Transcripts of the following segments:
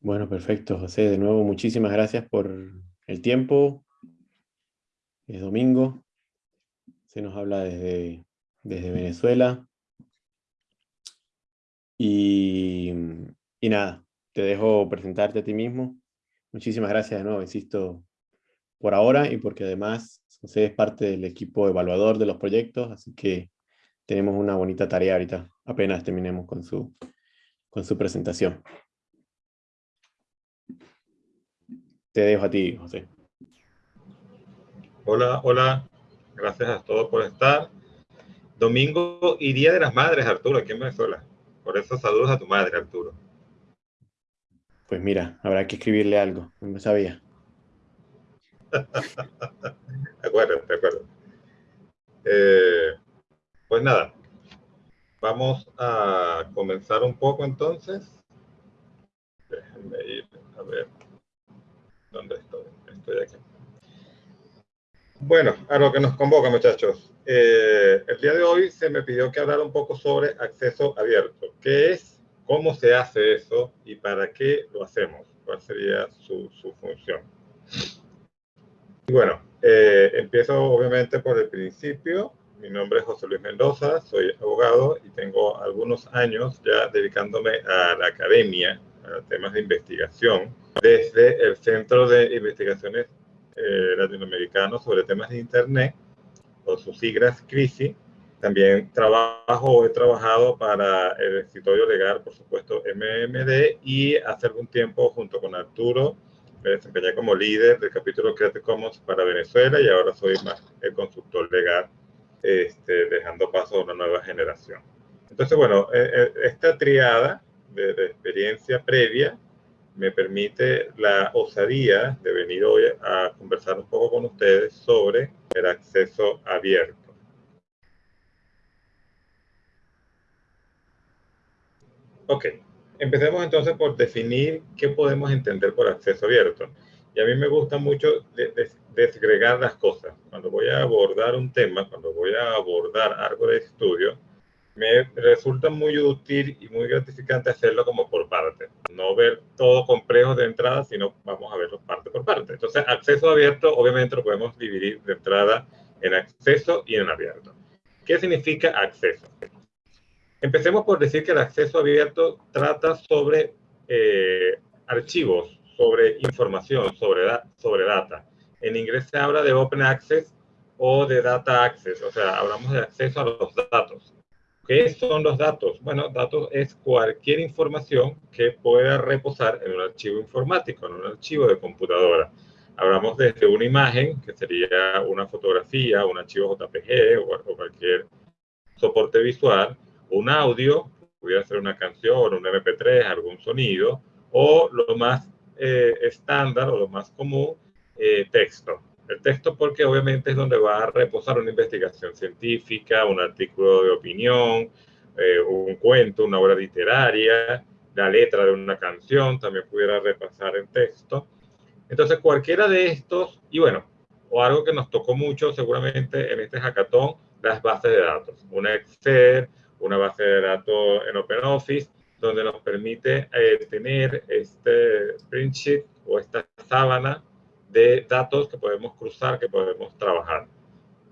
Bueno, perfecto, José. De nuevo, muchísimas gracias por el tiempo. Es domingo. Se nos habla desde, desde Venezuela. Y, y nada, te dejo presentarte a ti mismo. Muchísimas gracias de nuevo, insisto, por ahora y porque además José es parte del equipo evaluador de los proyectos, así que tenemos una bonita tarea ahorita, apenas terminemos con su, con su presentación. Te dejo a ti, José. Hola, hola. Gracias a todos por estar. Domingo y Día de las Madres, Arturo, aquí en Venezuela. Por eso saludos a tu madre, Arturo. Pues mira, habrá que escribirle algo, no me sabía. de acuerdo, de acuerdo. Eh, pues nada, vamos a comenzar un poco entonces. Déjenme ir a ver dónde estoy. Estoy aquí. Bueno, a lo que nos convoca, muchachos. Eh, el día de hoy se me pidió que hablara un poco sobre acceso abierto. ¿Qué es? cómo se hace eso y para qué lo hacemos, cuál sería su, su función. Y bueno, eh, empiezo obviamente por el principio. Mi nombre es José Luis Mendoza, soy abogado y tengo algunos años ya dedicándome a la academia, temas de investigación, desde el Centro de Investigaciones eh, Latinoamericanos sobre temas de Internet, o sus siglas CRISI, también trabajo, he trabajado para el escritorio legal, por supuesto, MMD, y hace algún tiempo, junto con Arturo, me desempeñé como líder del capítulo Creative Commons para Venezuela y ahora soy más el consultor legal, este, dejando paso a una nueva generación. Entonces, bueno, eh, eh, esta triada de, de experiencia previa me permite la osadía de venir hoy a conversar un poco con ustedes sobre el acceso abierto. Ok, empecemos entonces por definir qué podemos entender por acceso abierto. Y a mí me gusta mucho desgregar las cosas. Cuando voy a abordar un tema, cuando voy a abordar algo de estudio, me resulta muy útil y muy gratificante hacerlo como por parte. No ver todo complejo de entrada, sino vamos a verlo parte por parte. Entonces, acceso abierto, obviamente lo podemos dividir de entrada en acceso y en abierto. ¿Qué significa acceso? Empecemos por decir que el acceso abierto trata sobre eh, archivos, sobre información, sobre, sobre data. En inglés se habla de Open Access o de Data Access, o sea, hablamos de acceso a los datos. ¿Qué son los datos? Bueno, datos es cualquier información que pueda reposar en un archivo informático, en un archivo de computadora. Hablamos desde una imagen, que sería una fotografía, un archivo JPG o cualquier soporte visual, un audio, pudiera ser una canción, un MP3, algún sonido, o lo más eh, estándar o lo más común, eh, texto. El texto porque obviamente es donde va a reposar una investigación científica, un artículo de opinión, eh, un cuento, una obra literaria, la letra de una canción, también pudiera repasar en texto. Entonces cualquiera de estos, y bueno, o algo que nos tocó mucho seguramente en este hackathon, las bases de datos. Un Excel, una base de datos en OpenOffice, donde nos permite eh, tener este print sheet o esta sábana de datos que podemos cruzar, que podemos trabajar.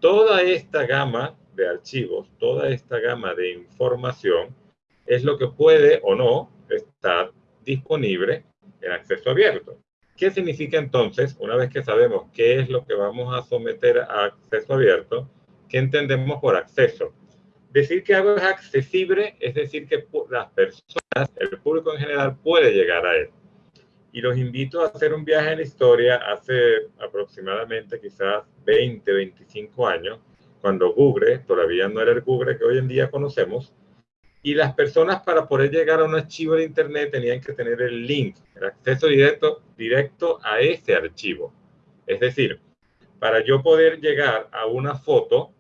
Toda esta gama de archivos, toda esta gama de información es lo que puede o no estar disponible en acceso abierto. ¿Qué significa entonces, una vez que sabemos qué es lo que vamos a someter a acceso abierto, qué entendemos por acceso? Decir que algo es accesible es decir que las personas, el público en general puede llegar a él. Y los invito a hacer un viaje en la historia hace aproximadamente quizás 20, 25 años, cuando Google todavía no era el Google que hoy en día conocemos, y las personas para poder llegar a un archivo de Internet tenían que tener el link, el acceso directo, directo a ese archivo. Es decir, para yo poder llegar a una foto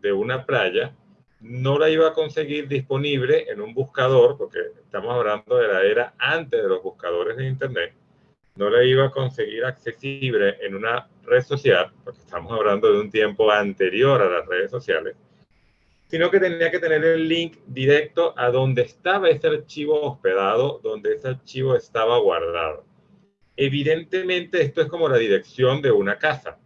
de una playa, no la iba a conseguir disponible en un buscador, porque estamos hablando de la era antes de los buscadores de Internet, no la iba a conseguir accesible en una red social, porque estamos hablando de un tiempo anterior a las redes sociales, sino que tenía que tener el link directo a donde estaba ese archivo hospedado, donde ese archivo estaba guardado. Evidentemente esto es como la dirección de una casa.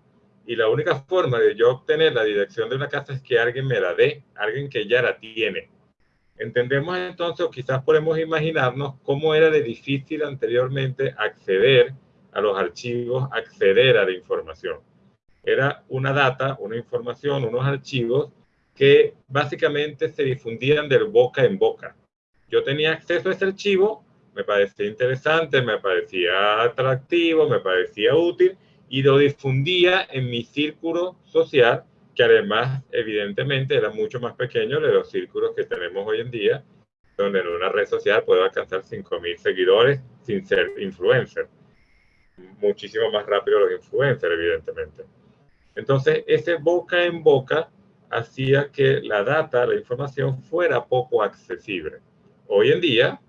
Y la única forma de yo obtener la dirección de una casa es que alguien me la dé, alguien que ya la tiene. Entendemos entonces, o quizás podemos imaginarnos cómo era de difícil anteriormente acceder a los archivos, acceder a la información. Era una data, una información, unos archivos que básicamente se difundían del boca en boca. Yo tenía acceso a ese archivo, me parecía interesante, me parecía atractivo, me parecía útil y lo difundía en mi círculo social, que además evidentemente era mucho más pequeño de los círculos que tenemos hoy en día, donde en una red social puedo alcanzar 5.000 seguidores sin ser influencer. Muchísimo más rápido los influencers, evidentemente. Entonces, ese boca en boca hacía que la data, la información fuera poco accesible. Hoy en día,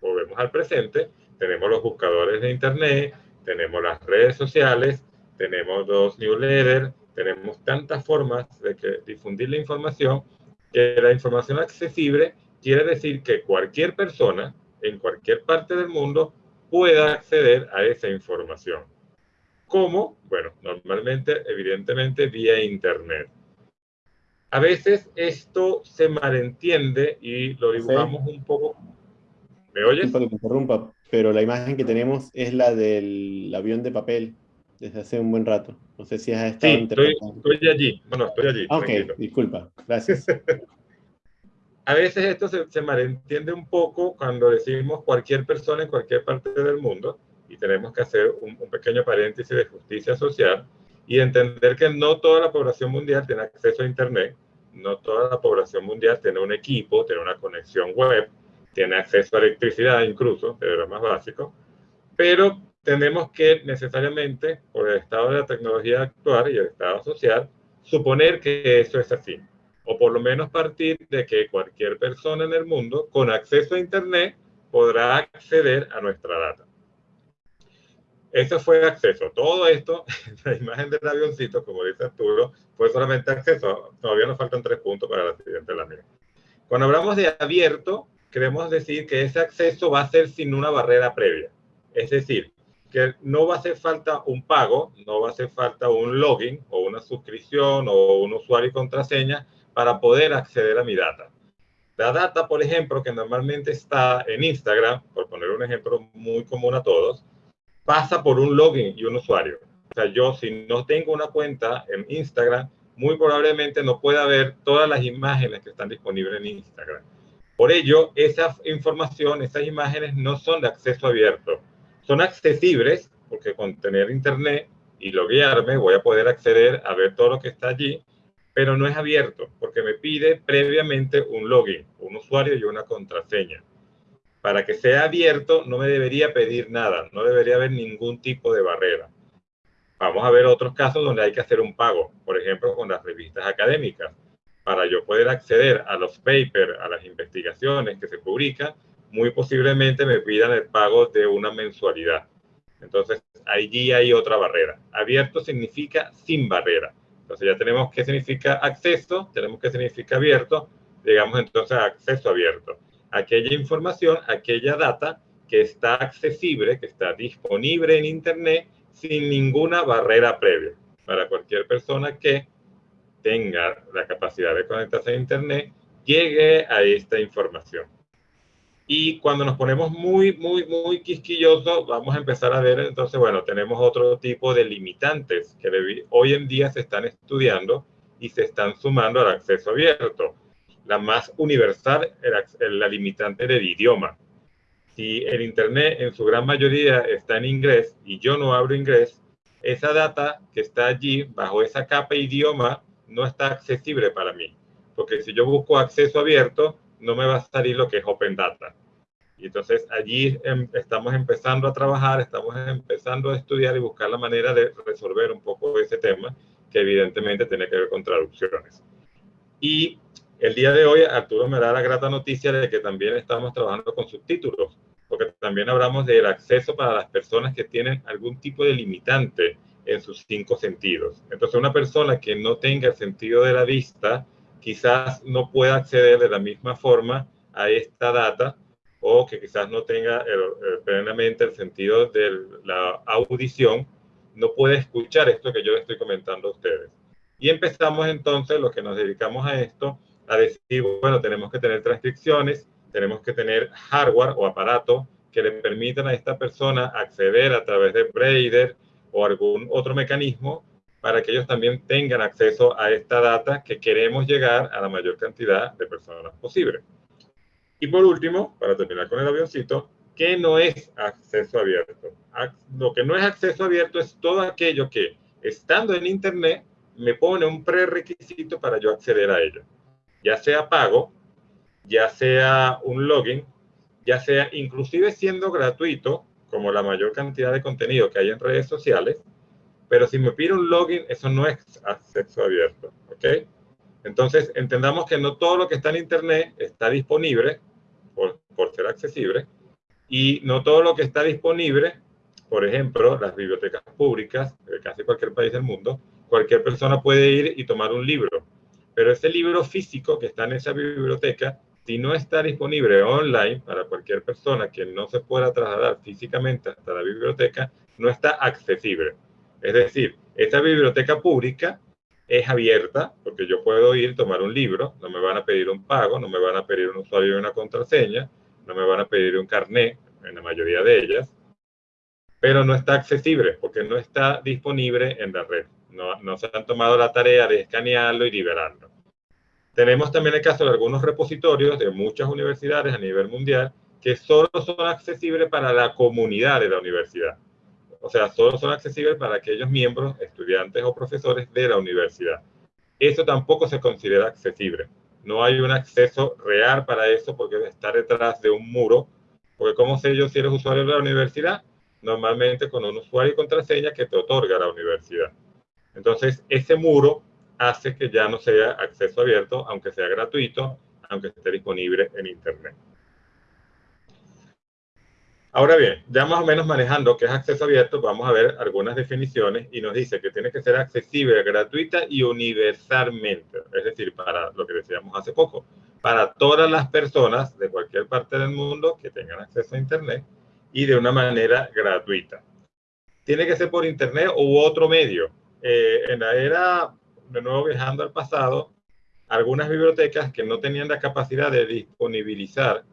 volvemos al presente, tenemos los buscadores de Internet, tenemos las redes sociales, tenemos los newsletters, tenemos tantas formas de que difundir la información que la información accesible quiere decir que cualquier persona en cualquier parte del mundo pueda acceder a esa información. ¿Cómo? Bueno, normalmente, evidentemente, vía Internet. A veces esto se malentiende y lo dibujamos un poco. ¿Me oyes? que interrumpa, pero la imagen que tenemos es la del avión de papel desde hace un buen rato. No sé si has estado sí, estoy, estoy, allí. Bueno, estoy allí. Ah, ok, disculpa. Gracias. a veces esto se, se, malentiende un poco cuando decimos cualquier persona en cualquier parte del mundo y tenemos que hacer un, un pequeño paréntesis de justicia social y entender que no toda la población mundial tiene acceso a Internet no toda la población mundial tiene un equipo, tiene una conexión web, tiene acceso a electricidad incluso, de lo más básico, pero tenemos que necesariamente, por el estado de la tecnología actual y el estado social, suponer que eso es así. O por lo menos partir de que cualquier persona en el mundo con acceso a Internet podrá acceder a nuestra data. Eso fue acceso. Todo esto, la imagen del avioncito, como dice Arturo, fue solamente acceso. Todavía nos faltan tres puntos para la siguiente lámina. Cuando hablamos de abierto, queremos decir que ese acceso va a ser sin una barrera previa. Es decir, que no va a hacer falta un pago, no va a hacer falta un login o una suscripción o un usuario y contraseña para poder acceder a mi data. La data, por ejemplo, que normalmente está en Instagram, por poner un ejemplo muy común a todos, pasa por un login y un usuario. O sea, yo si no tengo una cuenta en Instagram, muy probablemente no pueda ver todas las imágenes que están disponibles en Instagram. Por ello, esa información, esas imágenes no son de acceso abierto. Son accesibles porque con tener internet y loguearme voy a poder acceder a ver todo lo que está allí, pero no es abierto porque me pide previamente un login, un usuario y una contraseña para que sea abierto no me debería pedir nada, no debería haber ningún tipo de barrera. Vamos a ver otros casos donde hay que hacer un pago, por ejemplo, con las revistas académicas. Para yo poder acceder a los papers, a las investigaciones que se publican, muy posiblemente me pidan el pago de una mensualidad. Entonces, allí hay otra barrera. Abierto significa sin barrera. Entonces, ya tenemos qué significa acceso, tenemos qué significa abierto, llegamos entonces a acceso abierto aquella información, aquella data que está accesible, que está disponible en Internet sin ninguna barrera previa para cualquier persona que tenga la capacidad de conectarse a Internet, llegue a esta información. Y cuando nos ponemos muy, muy, muy quisquillosos, vamos a empezar a ver, entonces, bueno, tenemos otro tipo de limitantes que hoy en día se están estudiando y se están sumando al acceso abierto la más universal, la limitante del idioma. Si el Internet en su gran mayoría está en inglés y yo no hablo inglés, esa data que está allí bajo esa capa idioma no está accesible para mí. Porque si yo busco acceso abierto, no me va a salir lo que es Open Data. Y entonces allí em, estamos empezando a trabajar, estamos empezando a estudiar y buscar la manera de resolver un poco ese tema, que evidentemente tiene que ver con traducciones. Y el día de hoy, Arturo me da la grata noticia de que también estamos trabajando con subtítulos, porque también hablamos del acceso para las personas que tienen algún tipo de limitante en sus cinco sentidos. Entonces, una persona que no tenga el sentido de la vista, quizás no pueda acceder de la misma forma a esta data o que quizás no tenga plenamente el sentido de la audición, no puede escuchar esto que yo le estoy comentando a ustedes. Y empezamos entonces, los que nos dedicamos a esto, a decir, bueno, tenemos que tener transcripciones, tenemos que tener hardware o aparato que le permitan a esta persona acceder a través de Brader o algún otro mecanismo para que ellos también tengan acceso a esta data que queremos llegar a la mayor cantidad de personas posible. Y por último, para terminar con el avioncito, ¿qué no es acceso abierto? Lo que no es acceso abierto es todo aquello que, estando en Internet, me pone un prerequisito para yo acceder a ello. Ya sea pago, ya sea un login, ya sea inclusive siendo gratuito, como la mayor cantidad de contenido que hay en redes sociales, pero si me pide un login, eso no es acceso abierto, ¿ok? Entonces, entendamos que no todo lo que está en Internet está disponible por, por ser accesible y no todo lo que está disponible, por ejemplo, las bibliotecas públicas de casi cualquier país del mundo, cualquier persona puede ir y tomar un libro, pero ese libro físico que está en esa biblioteca, si no está disponible online para cualquier persona que no se pueda trasladar físicamente hasta la biblioteca, no está accesible. Es decir, esta biblioteca pública es abierta porque yo puedo ir, tomar un libro, no me van a pedir un pago, no me van a pedir un usuario y una contraseña, no me van a pedir un carnet, en la mayoría de ellas, pero no está accesible porque no está disponible en la red. No se han tomado la tarea de escanearlo y liberarlo. Tenemos también el caso de algunos repositorios de muchas universidades a nivel mundial que solo son accesibles para la comunidad de la universidad o sea, solo son accesibles para aquellos miembros, estudiantes o profesores de la universidad. Eso tampoco se considera accesible. No hay un acceso real para eso porque está detrás de un muro. Porque ¿cómo sé yo si eres usuario de la universidad? Normalmente con un usuario y contraseña que te otorga la universidad. Entonces, ese muro hace que ya no sea acceso abierto, aunque sea gratuito, aunque esté disponible en Internet. Ahora bien, ya más o menos manejando qué es acceso abierto, vamos a ver algunas definiciones y nos dice que tiene que ser accesible, gratuita y universalmente, es decir, para lo que decíamos hace poco, para todas las personas de cualquier parte del mundo que tengan acceso a Internet y de una manera gratuita. Tiene que ser por Internet u otro medio. Eh, en la era, de nuevo viajando al pasado, algunas bibliotecas que no tenían la capacidad de disponibilizar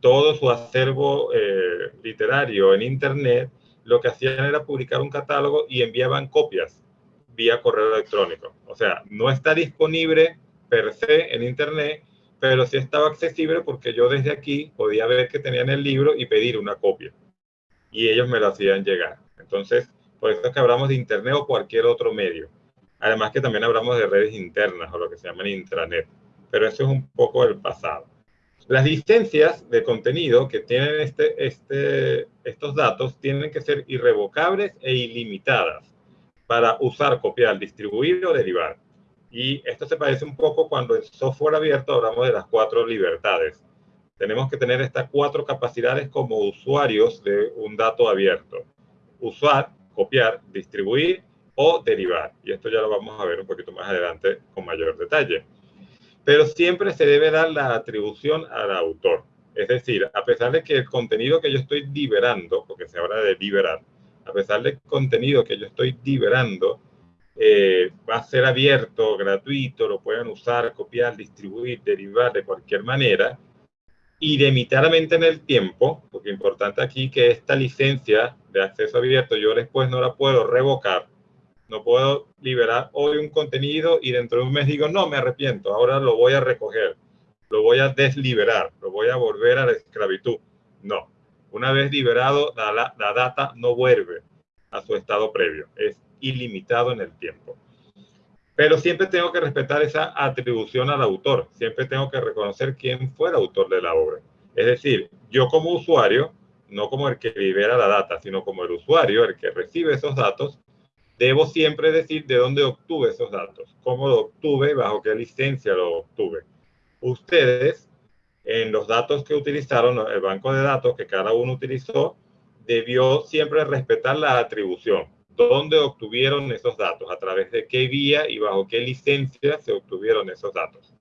todo su acervo eh, literario en Internet, lo que hacían era publicar un catálogo y enviaban copias vía correo electrónico. O sea, no está disponible per se en Internet, pero sí estaba accesible porque yo desde aquí podía ver que tenían el libro y pedir una copia. Y ellos me lo hacían llegar. Entonces, por eso es que hablamos de Internet o cualquier otro medio. Además que también hablamos de redes internas o lo que se llaman intranet. Pero eso es un poco el pasado. Las licencias de contenido que tienen este, este, estos datos tienen que ser irrevocables e ilimitadas para usar, copiar, distribuir o derivar. Y esto se parece un poco cuando en software abierto hablamos de las cuatro libertades. Tenemos que tener estas cuatro capacidades como usuarios de un dato abierto. Usar, copiar, distribuir o derivar. Y esto ya lo vamos a ver un poquito más adelante con mayor detalle pero siempre se debe dar la atribución al autor. Es decir, a pesar de que el contenido que yo estoy liberando, porque se habla de liberar, a pesar del contenido que yo estoy liberando, eh, va a ser abierto, gratuito, lo pueden usar, copiar, distribuir, derivar de cualquier manera, ilimitadamente en el tiempo, porque importante aquí que esta licencia de acceso abierto yo después no la puedo revocar, no puedo liberar hoy un contenido y dentro de un mes digo, no, me arrepiento, ahora lo voy a recoger, lo voy a desliberar, lo voy a volver a la esclavitud. No, una vez liberado, la, la data no vuelve a su estado previo, es ilimitado en el tiempo. Pero siempre tengo que respetar esa atribución al autor, siempre tengo que reconocer quién fue el autor de la obra. Es decir, yo como usuario, no como el que libera la data, sino como el usuario, el que recibe esos datos, debo siempre decir de dónde obtuve esos datos, cómo lo obtuve, bajo qué licencia lo obtuve. Ustedes, en los datos que utilizaron, el banco de datos que cada uno utilizó, debió siempre respetar la atribución. ¿Dónde obtuvieron esos datos? ¿A través de qué vía y bajo qué licencia se obtuvieron esos datos?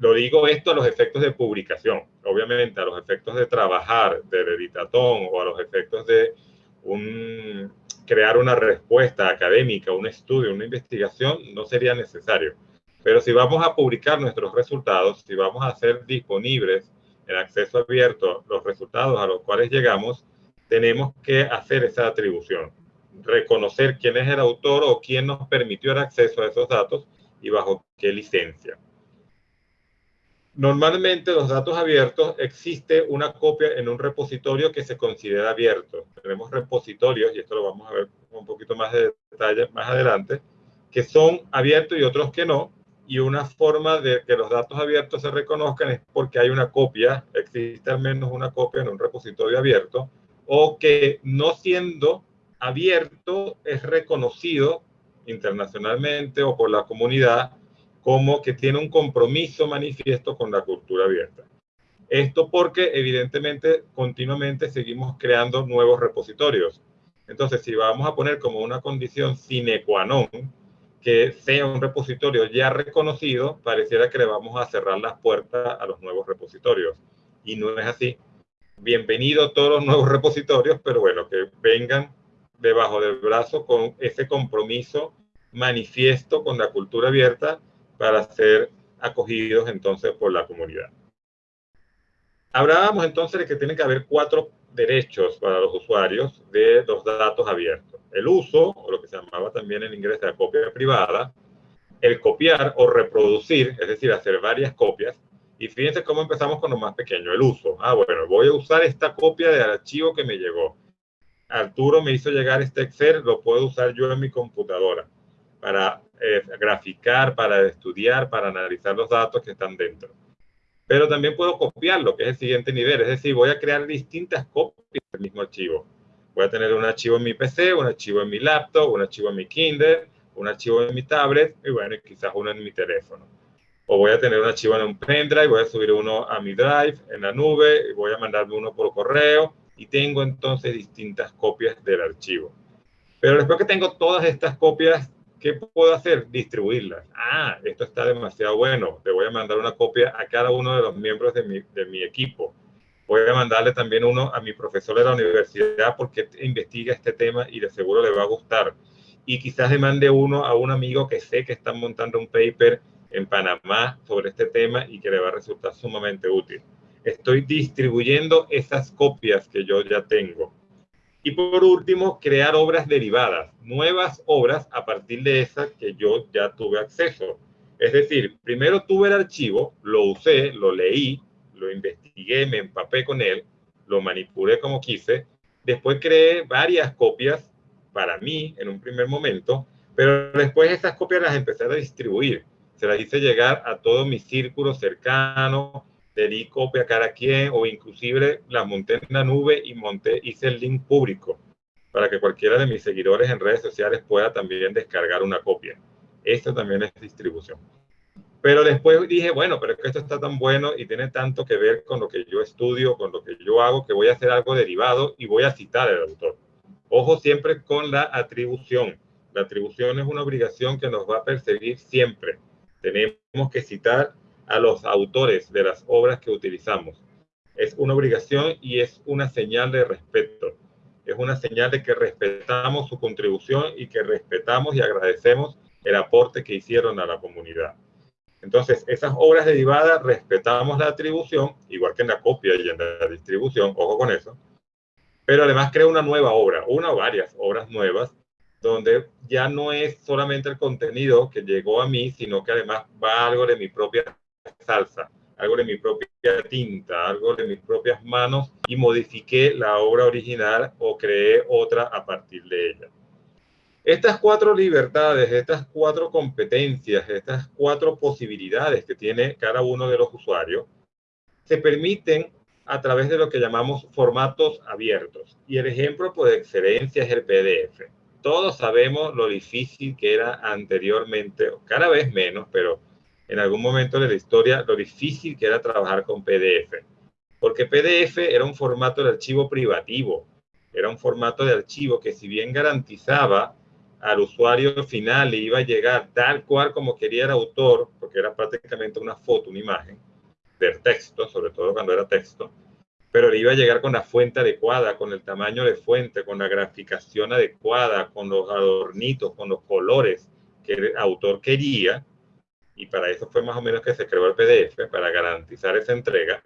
lo digo esto a los efectos de publicación, obviamente a los efectos de trabajar, del editatón o a los efectos de un, crear una respuesta académica, un estudio, una investigación, no sería necesario. Pero si vamos a publicar nuestros resultados, si vamos a hacer disponibles en acceso abierto los resultados a los cuales llegamos, tenemos que hacer esa atribución, reconocer quién es el autor o quién nos permitió el acceso a esos datos y bajo qué licencia. Normalmente los datos abiertos existe una copia en un repositorio que se considera abierto. Tenemos repositorios, y esto lo vamos a ver un poquito más de detalle más adelante, que son abiertos y otros que no. Y una forma de que los datos abiertos se reconozcan es porque hay una copia, existe al menos una copia en un repositorio abierto, o que no siendo abierto es reconocido internacionalmente o por la comunidad como que tiene un compromiso manifiesto con la cultura abierta. Esto porque evidentemente continuamente seguimos creando nuevos repositorios. Entonces, si vamos a poner como una condición sine qua non que sea un repositorio ya reconocido, pareciera que le vamos a cerrar las puertas a los nuevos repositorios. Y no es así. Bienvenido a todos los nuevos repositorios, pero bueno, que vengan debajo del brazo con ese compromiso manifiesto con la cultura abierta para ser acogidos entonces por la comunidad. Hablábamos entonces de que tiene que haber cuatro derechos para los usuarios de los datos abiertos. El uso, o lo que se llamaba también en inglés la copia privada, el copiar o reproducir, es decir, hacer varias copias. Y fíjense cómo empezamos con lo más pequeño, el uso. Ah, bueno, voy a usar esta copia del archivo que me llegó. Arturo me hizo llegar este Excel, lo puedo usar yo en mi computadora para eh, graficar, para estudiar, para analizar los datos que están dentro. Pero también puedo copiarlo, que es el siguiente nivel. Es decir, voy a crear distintas copias del mismo archivo. Voy a tener un archivo en mi PC, un archivo en mi laptop, un archivo en mi Kindle, un archivo en mi tablet y bueno, quizás uno en mi teléfono. O voy a tener un archivo en un pendrive, voy a subir uno a mi drive en la nube, y voy a mandarme uno por correo y tengo entonces distintas copias del archivo. Pero después que tengo todas estas copias ¿Qué puedo hacer? Distribuirlas. Ah, esto está demasiado bueno. Le voy a mandar una copia a cada uno de los miembros de mi, de mi equipo. Voy a mandarle también uno a mi profesor de la universidad porque investiga este tema y de seguro le va a gustar. Y quizás le mande uno a un amigo que sé que está montando un paper en Panamá sobre este tema y que le va a resultar sumamente útil. Estoy distribuyendo esas copias que yo ya tengo. Y por último, crear obras derivadas, nuevas obras a partir de esas que yo ya tuve acceso. Es decir, primero tuve el archivo, lo usé, lo leí, lo investigué, me empapé con él, lo manipulé como quise, después creé varias copias para mí en un primer momento, pero después esas copias las empecé a distribuir. Se las hice llegar a todo mi círculo cercano, le di copia a quien o inclusive la monté en la nube y monté, hice el link público para que cualquiera de mis seguidores en redes sociales pueda también descargar una copia. Esto también es distribución. Pero después dije, bueno, pero que esto está tan bueno y tiene tanto que ver con lo que yo estudio, con lo que yo hago, que voy a hacer algo derivado y voy a citar al autor. Ojo siempre con la atribución. La atribución es una obligación que nos va a perseguir siempre. Tenemos que citar a los autores de las obras que utilizamos. Es una obligación y es una señal de respeto. Es una señal de que respetamos su contribución y que respetamos y agradecemos el aporte que hicieron a la comunidad. Entonces, esas obras derivadas respetamos la atribución, igual que en la copia y en la distribución, ojo con eso, pero además creo una nueva obra, una o varias obras nuevas, donde ya no es solamente el contenido que llegó a mí, sino que además va algo de mi propia salsa, algo de mi propia tinta, algo de mis propias manos y modifiqué la obra original o creé otra a partir de ella. Estas cuatro libertades, estas cuatro competencias, estas cuatro posibilidades que tiene cada uno de los usuarios, se permiten a través de lo que llamamos formatos abiertos. Y el ejemplo por excelencia es el PDF. Todos sabemos lo difícil que era anteriormente, cada vez menos, pero en algún momento de la historia lo difícil que era trabajar con PDF. Porque PDF era un formato de archivo privativo, era un formato de archivo que si bien garantizaba al usuario final le iba a llegar tal cual como quería el autor, porque era prácticamente una foto, una imagen del texto, sobre todo cuando era texto, pero le iba a llegar con la fuente adecuada, con el tamaño de fuente, con la graficación adecuada, con los adornitos, con los colores que el autor quería, y para eso fue más o menos que se creó el PDF, para garantizar esa entrega,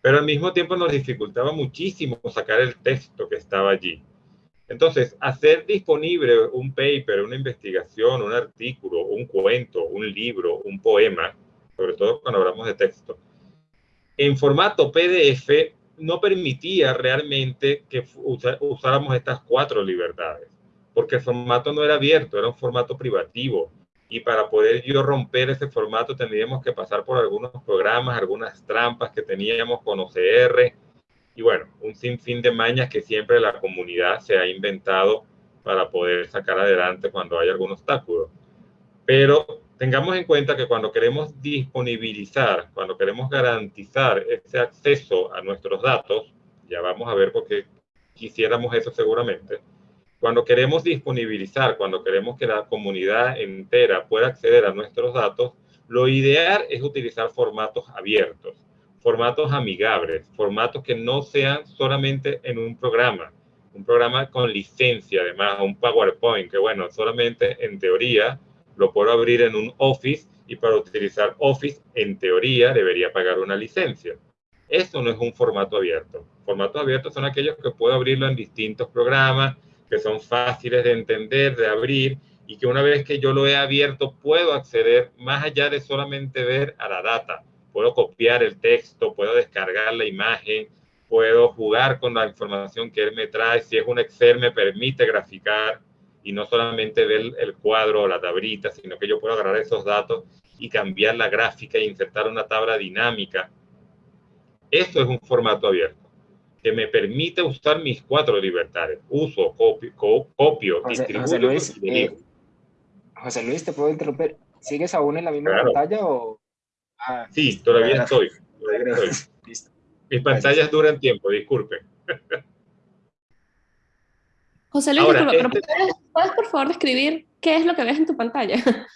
pero al mismo tiempo nos dificultaba muchísimo sacar el texto que estaba allí. Entonces, hacer disponible un paper, una investigación, un artículo, un cuento, un libro, un poema, sobre todo cuando hablamos de texto, en formato PDF no permitía realmente que usáramos estas cuatro libertades, porque el formato no era abierto, era un formato privativo. Y para poder yo romper ese formato tendríamos que pasar por algunos programas, algunas trampas que teníamos con OCR, y bueno, un sinfín de mañas que siempre la comunidad se ha inventado para poder sacar adelante cuando hay algún obstáculo. Pero tengamos en cuenta que cuando queremos disponibilizar, cuando queremos garantizar ese acceso a nuestros datos, ya vamos a ver por qué quisiéramos eso seguramente, cuando queremos disponibilizar, cuando queremos que la comunidad entera pueda acceder a nuestros datos, lo ideal es utilizar formatos abiertos formatos amigables, formatos que no sean solamente en un programa, un programa con licencia, además, un PowerPoint, que bueno, solamente en teoría lo puedo abrir en un Office y para utilizar Office, en teoría, debería pagar una licencia. Eso no es un formato abierto. Formatos abiertos son aquellos que puedo abrirlo en distintos programas, que son fáciles de entender, de abrir, y que una vez que yo lo he abierto puedo acceder más allá de solamente ver a la data, puedo copiar el texto, puedo descargar la imagen, puedo jugar con la información que él me trae. Si es un Excel, me permite graficar y no solamente ver el cuadro o la tablita, sino que yo puedo agarrar esos datos y cambiar la gráfica e insertar una tabla dinámica. Eso es un formato abierto que me permite usar mis cuatro libertades. Uso, copio, copio distribuyo José Luis, eh, José Luis, ¿te puedo interrumpir? ¿Sigues aún en la misma pantalla o...? Ah, sí, todavía estoy. Mis pantallas duran tiempo, disculpe. José Luis, pero este ¿puedes, por favor describir qué es lo que ves en tu pantalla?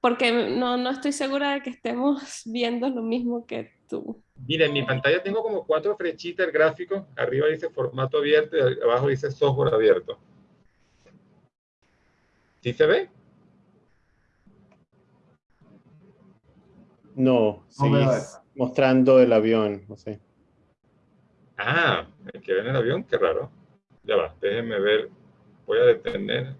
Porque no, no estoy segura de que estemos viendo lo mismo que tú. Mira, en mi pantalla tengo como cuatro flechitas el gráfico. Arriba dice formato abierto y abajo dice software abierto. ¿Sí se ve? No, seguís mostrando el avión, no sé. Ah, el que ve en el avión, qué raro. Ya va, déjenme ver. Voy a detener.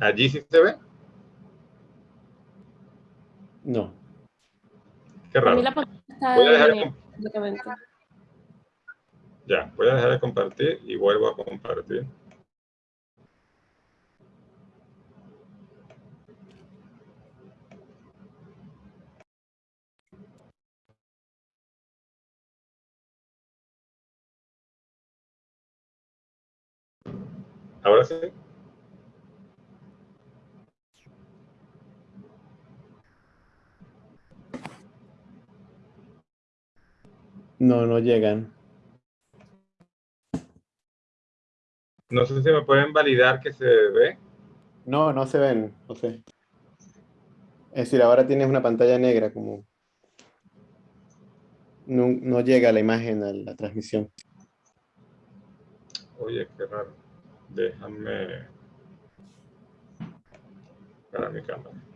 ¿Allí sí se ve? No. Qué raro. Voy a dejar ya, voy a dejar de compartir y vuelvo a compartir. ¿Ahora sí? No, no llegan. No sé si me pueden validar que se ve. No, no se ven, no sé. Es decir, ahora tienes una pantalla negra como... No, no llega la imagen a la transmisión. Oye, qué raro. Déjame... Para mi cámara.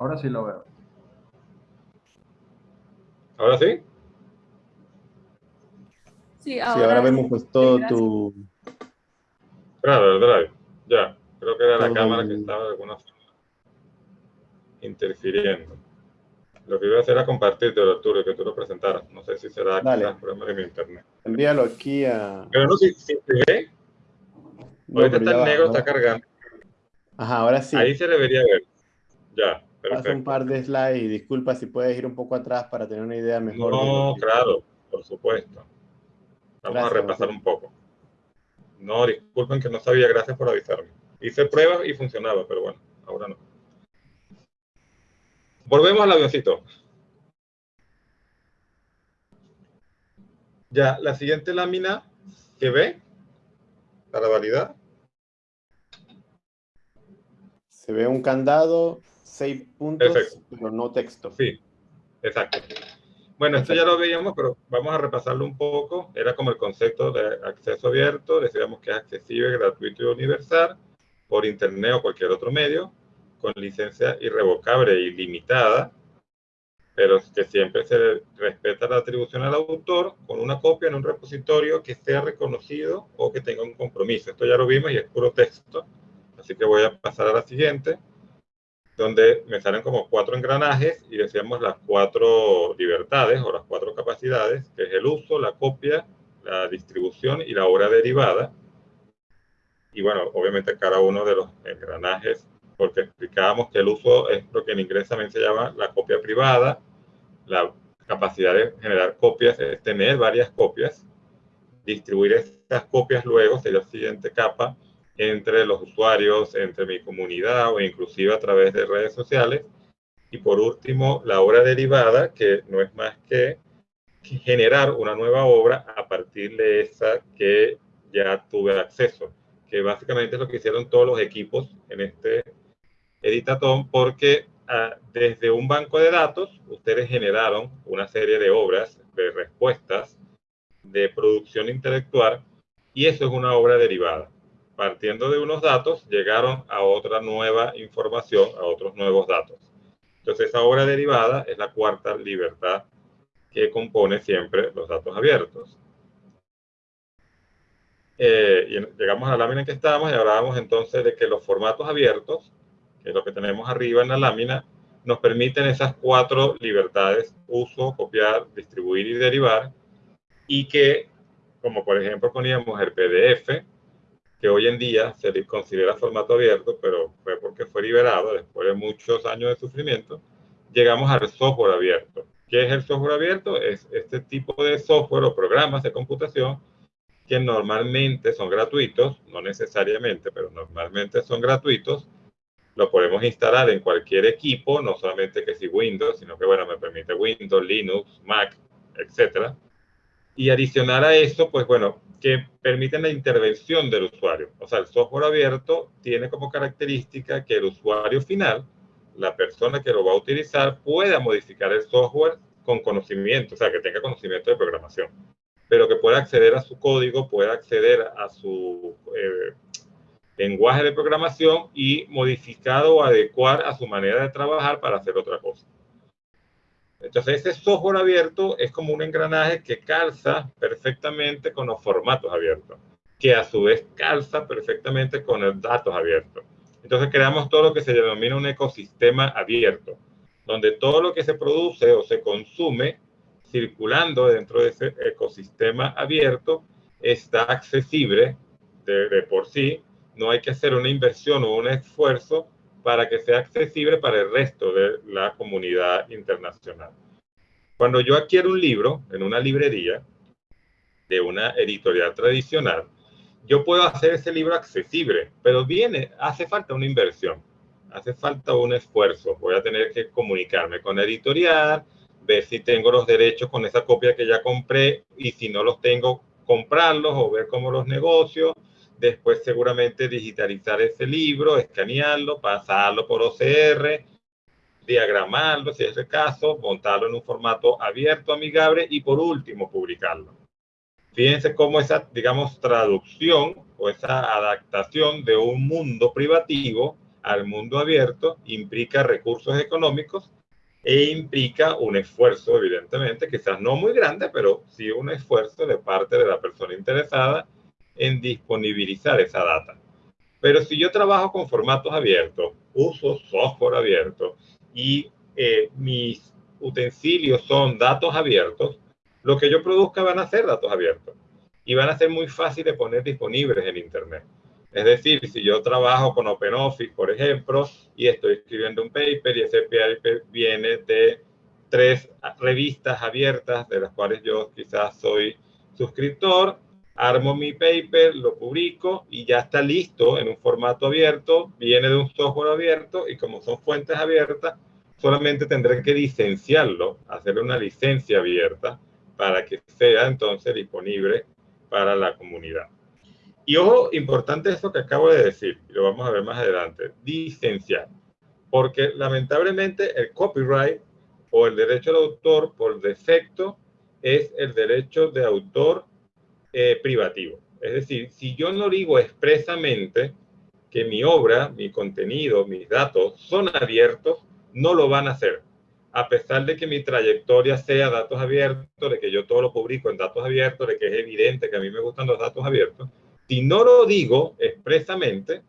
Ahora sí lo veo. ¿Ahora sí? Sí, ahora, vemos pues todo tu... Claro, el drive. Ya, creo que era la cámara que estaba de alguna forma interfiriendo. Lo que iba a hacer era compartirte, Arturo, que tú lo presentaras. No sé si será Dale. problema de mi internet. Envíalo aquí a... Pero no, si, si se ve. Ahorita está el negro, está cargando. Ajá, ahora sí. Ahí se debería ver. Ya. Paso un par de slides y disculpa si puedes ir un poco atrás para tener una idea mejor. No, claro, por supuesto. Vamos a repasar un poco. No, disculpen que no sabía, gracias por avisarme. Hice pruebas y funcionaba, pero bueno, ahora no. Volvemos al avioncito. Ya, la siguiente lámina que ve, para validar. Se ve un candado, seis puntos, pero no texto. Sí, exacto. Bueno, esto ya lo veíamos, pero vamos a repasarlo un poco. Era como el concepto de acceso abierto. Decíamos que es accesible, gratuito y universal por internet o cualquier otro medio, con licencia irrevocable e ilimitada, pero que siempre se respeta la atribución al autor con una copia en un repositorio que sea reconocido o que tenga un compromiso. Esto ya lo vimos y es puro texto. Así que voy a pasar a la siguiente donde me salen como cuatro engranajes y decíamos las cuatro libertades o las cuatro capacidades, que es el uso, la copia, la distribución y la obra derivada. Y bueno, obviamente cada uno de los engranajes, porque explicábamos que el uso es lo que en inglés también se llama la copia privada, la capacidad de generar copias es tener varias copias, distribuir estas copias luego sería la siguiente capa, entre los usuarios, entre mi comunidad o inclusive a través de redes sociales. Y por último, la obra derivada, que no es más que generar una nueva obra a partir de esa que ya tuve acceso, que básicamente es lo que hicieron todos los equipos en este editatón, porque ah, desde un banco de datos ustedes generaron una serie de obras, de respuestas, de producción intelectual, y eso es una obra derivada partiendo de unos datos, llegaron a otra nueva información, a otros nuevos datos. Entonces, esa obra derivada es la cuarta libertad que compone siempre los datos abiertos. Eh, y llegamos a la lámina en que estamos y hablábamos entonces de que los formatos abiertos, que es lo que tenemos arriba en la lámina, nos permiten esas cuatro libertades, uso, copiar, distribuir y derivar, y que, como por ejemplo poníamos el PDF, que hoy en día se considera formato abierto, pero fue porque fue liberado después de muchos años de sufrimiento, llegamos al software abierto. ¿Qué es el software abierto? Es este tipo de software o programas de computación que normalmente son gratuitos, no necesariamente, pero normalmente son gratuitos. Lo podemos instalar en cualquier equipo, no solamente que si Windows, sino que, bueno, me permite Windows, Linux, Mac, etcétera. Y adicional a eso, pues bueno, que permiten la intervención del usuario. O sea, el software abierto tiene como característica que el usuario final, la persona que lo va a utilizar, pueda modificar el software con conocimiento, o sea, que tenga conocimiento de programación, pero que pueda acceder a su código, pueda acceder a su eh, lenguaje de programación y modificado o adecuar a su manera de trabajar para hacer otra cosa. Entonces, ese software abierto es como un engranaje que calza perfectamente con los formatos abiertos, que a su vez calza perfectamente con los datos abiertos. Entonces, creamos todo lo que se denomina un ecosistema abierto, donde todo lo que se produce o se consume circulando dentro de ese ecosistema abierto está accesible de por sí. No hay que hacer una inversión o un esfuerzo para que sea accesible para el resto de la comunidad internacional. Cuando yo adquiero un libro en una librería de una editorial tradicional, yo puedo hacer ese libro accesible, pero viene, hace falta una inversión, hace falta un esfuerzo. Voy a tener que comunicarme con la editorial, ver si tengo los derechos con esa copia que ya compré y si no los tengo, comprarlos o ver cómo los negocio después seguramente digitalizar ese libro, escanearlo, pasarlo por OCR, diagramarlo si es el caso, montarlo en un formato abierto, amigable y por último publicarlo. Fíjense cómo esa, digamos, traducción o esa adaptación de un mundo privativo al mundo abierto implica recursos económicos e implica un esfuerzo, evidentemente, quizás no muy grande, pero sí un esfuerzo de parte de la persona interesada en disponibilizar esa data. Pero si yo trabajo con formatos abiertos, uso software abierto y eh, mis utensilios son datos abiertos, lo que yo produzca van a ser datos abiertos y van a ser muy fáciles de poner disponibles en Internet. Es decir, si yo trabajo con OpenOffice, por ejemplo, y estoy escribiendo un paper y ese paper viene de tres revistas abiertas de las cuales yo quizás soy suscriptor, armo mi paper, lo publico y ya está listo en un formato abierto, viene de un software abierto y como son fuentes abiertas, solamente tendré que licenciarlo, hacerle una licencia abierta para que sea entonces disponible para la comunidad. Y ojo, importante esto que acabo de decir, y lo vamos a ver más adelante, licenciar. Porque lamentablemente el copyright o el derecho de autor por defecto es el derecho de autor eh, privativo. Es decir, si yo no digo expresamente que mi obra, mi contenido, mis datos son abiertos, no lo van a hacer. A pesar de que mi trayectoria sea datos abiertos, de que yo todo lo publico en datos abiertos, de que es evidente que a mí me gustan los datos abiertos, si no lo digo expresamente,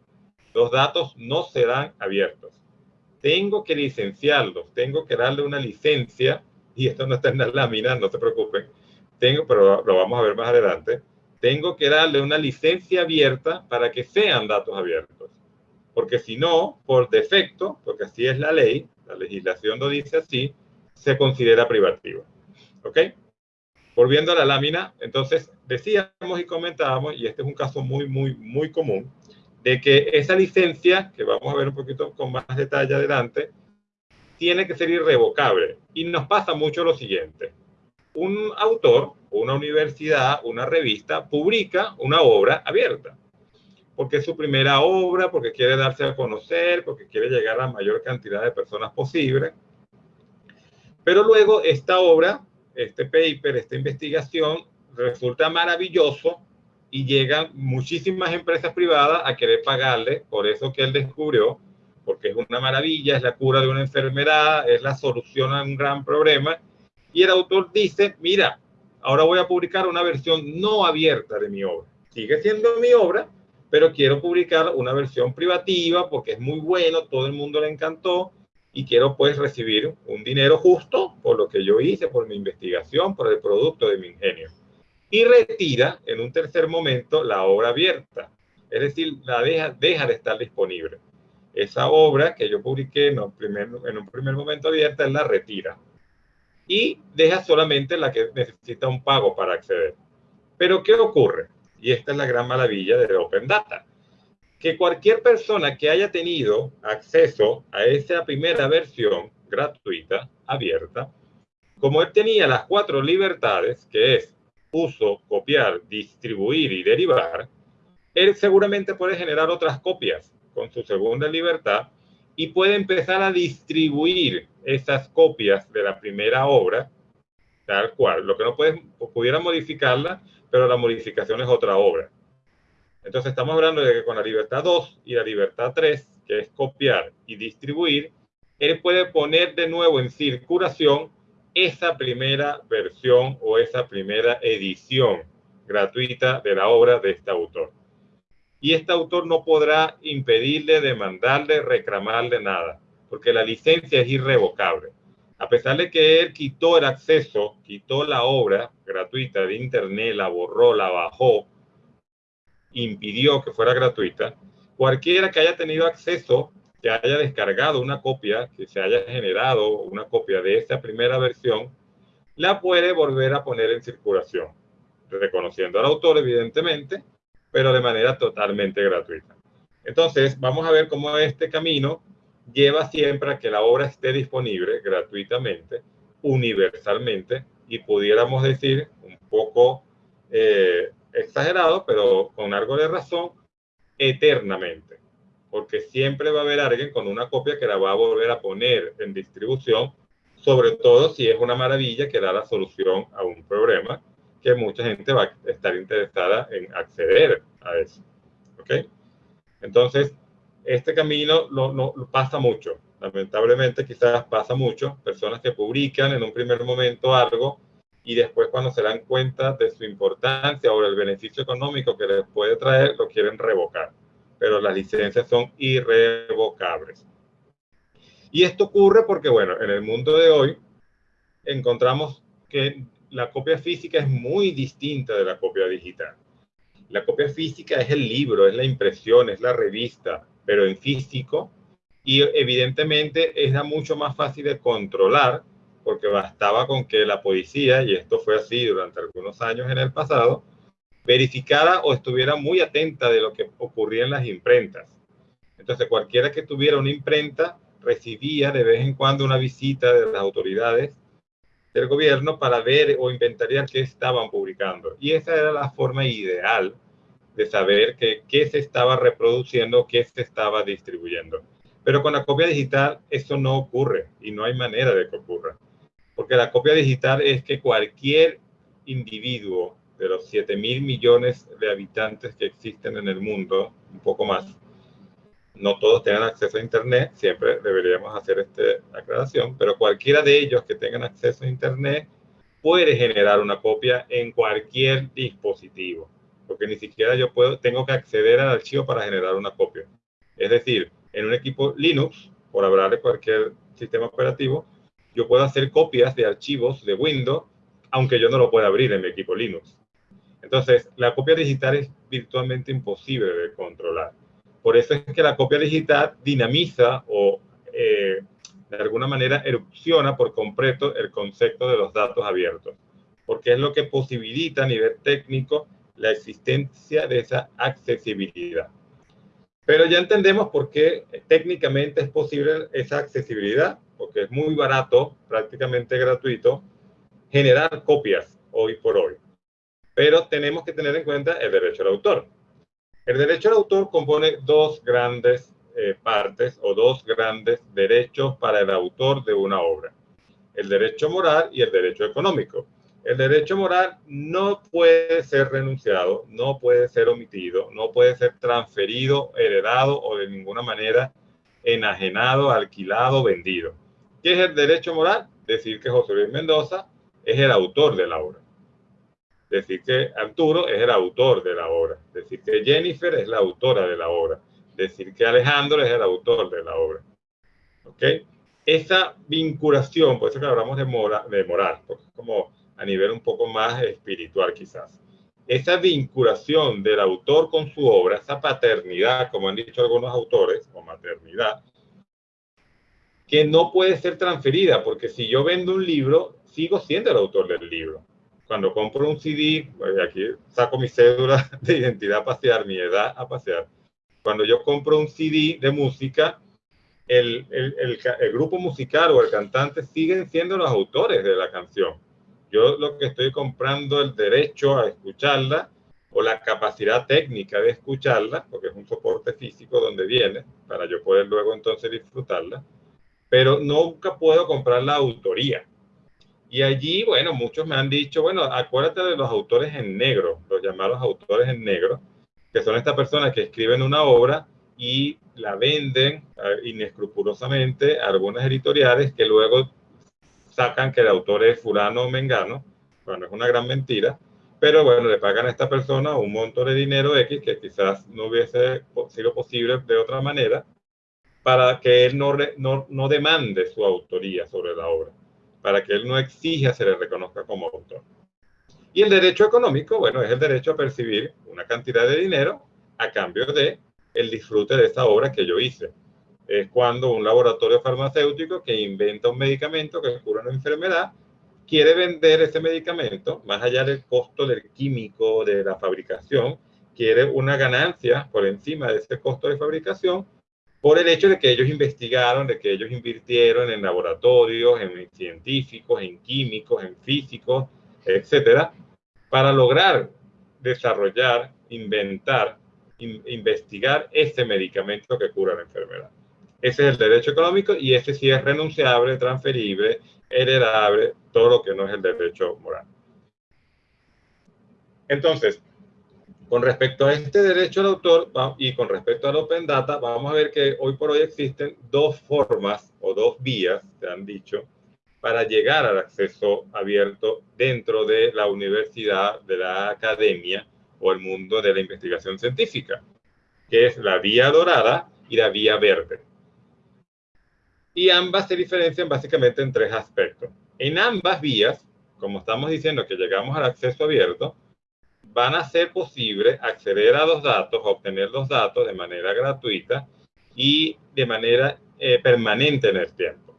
los datos no serán abiertos tengo que licenciarlos, tengo que darle una licencia, y esto no está en la lámina, no se preocupen, tengo, pero lo vamos a ver más adelante, tengo que darle una licencia abierta para que sean datos abiertos. Porque si no, por defecto, porque así es la ley, la legislación lo dice así, se considera privativo. ¿Ok? Volviendo a la lámina, entonces decíamos y comentábamos, y este es un caso muy, muy, muy común, de que esa licencia, que vamos a ver un poquito con más detalle adelante, tiene que ser irrevocable. Y nos pasa mucho lo siguiente. Un autor, una universidad, una revista, publica una obra abierta. Porque es su primera obra, porque quiere darse a conocer, porque quiere llegar a la mayor cantidad de personas posible. Pero luego esta obra, este paper, esta investigación, resulta maravilloso y llegan muchísimas empresas privadas a querer pagarle por eso que él descubrió, porque es una maravilla, es la cura de una enfermedad, es la solución a un gran problema. Y el autor dice, mira, ahora voy a publicar una versión no abierta de mi obra. Sigue siendo mi obra, pero quiero publicar una versión privativa porque es muy bueno, todo el mundo le encantó y quiero pues recibir un dinero justo por lo que yo hice, por mi investigación, por el producto de mi ingenio y retira en un tercer momento la obra abierta, es decir, la deja, deja de estar disponible. Esa obra que yo publiqué en un, primer, en un primer momento abierta, él la retira y deja solamente la que necesita un pago para acceder. Pero ¿qué ocurre? Y esta es la gran maravilla de Open Data, que cualquier persona que haya tenido acceso a esa primera versión gratuita, abierta, como él tenía las cuatro libertades, que es uso, copiar, distribuir y derivar, él seguramente puede generar otras copias con su segunda libertad y puede empezar a distribuir esas copias de la primera obra tal cual. Lo que no puede, pudiera modificarla, pero la modificación es otra obra. Entonces estamos hablando de que con la libertad 2 y la libertad 3, que es copiar y distribuir, él puede poner de nuevo en circulación esa primera versión o esa primera edición gratuita de la obra de este autor. Y este autor no podrá impedirle, demandarle, reclamarle nada, porque la licencia es irrevocable. A pesar de que él quitó el acceso, quitó la obra gratuita de Internet, la borró, la bajó, impidió que fuera gratuita, cualquiera que haya tenido acceso que haya descargado una copia, que se haya generado una copia de esa primera versión, la puede volver a poner en circulación, reconociendo al autor, evidentemente, pero de manera totalmente gratuita. Entonces, vamos a ver cómo este camino lleva siempre a que la obra esté disponible gratuitamente, universalmente, y pudiéramos decir un poco eh, exagerado, pero con algo de razón, eternamente porque siempre va a haber alguien con una copia que la va a volver a poner en distribución, sobre todo si es una maravilla que da la solución a un problema que mucha gente va a estar interesada en acceder a eso. ¿Ok? Entonces, este camino lo, no, pasa mucho. Lamentablemente, quizás pasa mucho. Personas que publican en un primer momento algo y después cuando se dan cuenta de su importancia o del beneficio económico que les puede traer, lo quieren revocar pero las licencias son irrevocables. Y esto ocurre porque, bueno, en el mundo de hoy encontramos que la copia física es muy distinta de la copia digital. La copia física es el libro, es la impresión, es la revista, pero en físico. Y evidentemente era mucho más fácil de controlar porque bastaba con que la policía, y esto fue así durante algunos años en el pasado, verificara o estuviera muy atenta de lo que ocurría en las imprentas. Entonces, cualquiera que tuviera una imprenta recibía de vez en cuando una visita de las autoridades del gobierno para ver o inventariar qué estaban publicando. Y esa era la forma ideal de saber que, qué se estaba reproduciendo, qué se estaba distribuyendo. Pero con la copia digital eso no ocurre y no hay manera de que ocurra. Porque la copia digital es que cualquier individuo de los 7 mil millones de habitantes que existen en el mundo, un poco más, no todos tengan acceso a Internet, siempre deberíamos hacer esta aclaración, pero cualquiera de ellos que tengan acceso a Internet puede generar una copia en cualquier dispositivo, porque ni siquiera yo puedo, tengo que acceder al archivo para generar una copia. Es decir, en un equipo Linux, por hablar de cualquier sistema operativo, yo puedo hacer copias de archivos de Windows, aunque yo no lo pueda abrir en mi equipo Linux. Entonces, la copia digital es virtualmente imposible de controlar. Por eso es que la copia digital dinamiza o eh, de alguna manera erupciona por completo el concepto de los datos abiertos, porque es lo que posibilita a nivel técnico la existencia de esa accesibilidad. Pero ya entendemos por qué técnicamente es posible esa accesibilidad, porque es muy barato, prácticamente gratuito, generar copias hoy por hoy. Pero tenemos que tener en cuenta el derecho al autor. El derecho al autor compone dos grandes eh, partes o dos grandes derechos para el autor de una obra. El derecho moral y el derecho económico. El derecho moral no puede ser renunciado, no puede ser omitido, no puede ser transferido, heredado o de ninguna manera enajenado, alquilado, vendido. ¿Qué es el derecho moral? Decir que José Luis Mendoza es el autor de la obra decir que Arturo es el autor de la obra, decir que Jennifer es la autora de la obra, decir que Alejandro es el autor de la obra. ¿Ok? Esa vinculación, por eso que hablamos de, mora, de moral, porque como a nivel un poco más espiritual quizás. Esa vinculación del autor con su obra, esa paternidad, como han dicho algunos autores, o maternidad, que no puede ser transferida, porque si yo vendo un libro, sigo siendo el autor del libro cuando compro un CD, pues, aquí saco mi cédula de identidad a pasear, mi edad a pasear. Cuando yo compro un CD de música, el, el, el, grupo musical o el cantante siguen siendo los autores de la canción. Yo lo que estoy comprando el derecho a escucharla o la capacidad técnica de escucharla, porque es un soporte físico donde viene, para yo poder luego entonces disfrutarla, pero nunca puedo comprar la autoría. Y allí, bueno, muchos me han dicho, bueno, acuérdate de los autores en negro, los llamados autores en negro, que son estas personas que escriben una obra y la venden eh, inescrupulosamente a algunas editoriales que luego sacan que el autor es fulano o mengano, bueno, es una gran mentira, pero bueno, le pagan a esta persona un monto de dinero X que quizás no hubiese sido posible de otra manera para que él no, no, no demande su autoría sobre la obra para que él no exija se le reconozca como autor. Y el derecho económico, bueno, es el derecho a percibir una cantidad de dinero a cambio de el disfrute de esta obra que yo hice. Es cuando un laboratorio farmacéutico que inventa un medicamento que cura una enfermedad quiere vender ese medicamento, más allá del costo del químico, de la fabricación, quiere una ganancia por encima de ese costo de fabricación por el hecho de que ellos investigaron, de que ellos invirtieron en laboratorios, en científicos, en químicos, en físicos, etcétera, para lograr desarrollar, inventar, investigar ese medicamento que cura la enfermedad. Ese es el derecho económico y ese sí es renunciable, transferible, heredable, todo lo que no es el derecho moral. Entonces, con respecto a este derecho al autor y con respecto al Open Data, vamos a ver que hoy por hoy existen dos formas o dos vías, se han dicho, para llegar al acceso abierto dentro de la universidad, de la academia o el mundo de la investigación científica, que es la vía dorada y la vía verde. Y ambas se diferencian básicamente en tres aspectos. En ambas vías, como estamos diciendo que llegamos al acceso abierto, van a ser posible acceder a los datos, obtener los datos de manera gratuita y de manera eh, permanente en el tiempo.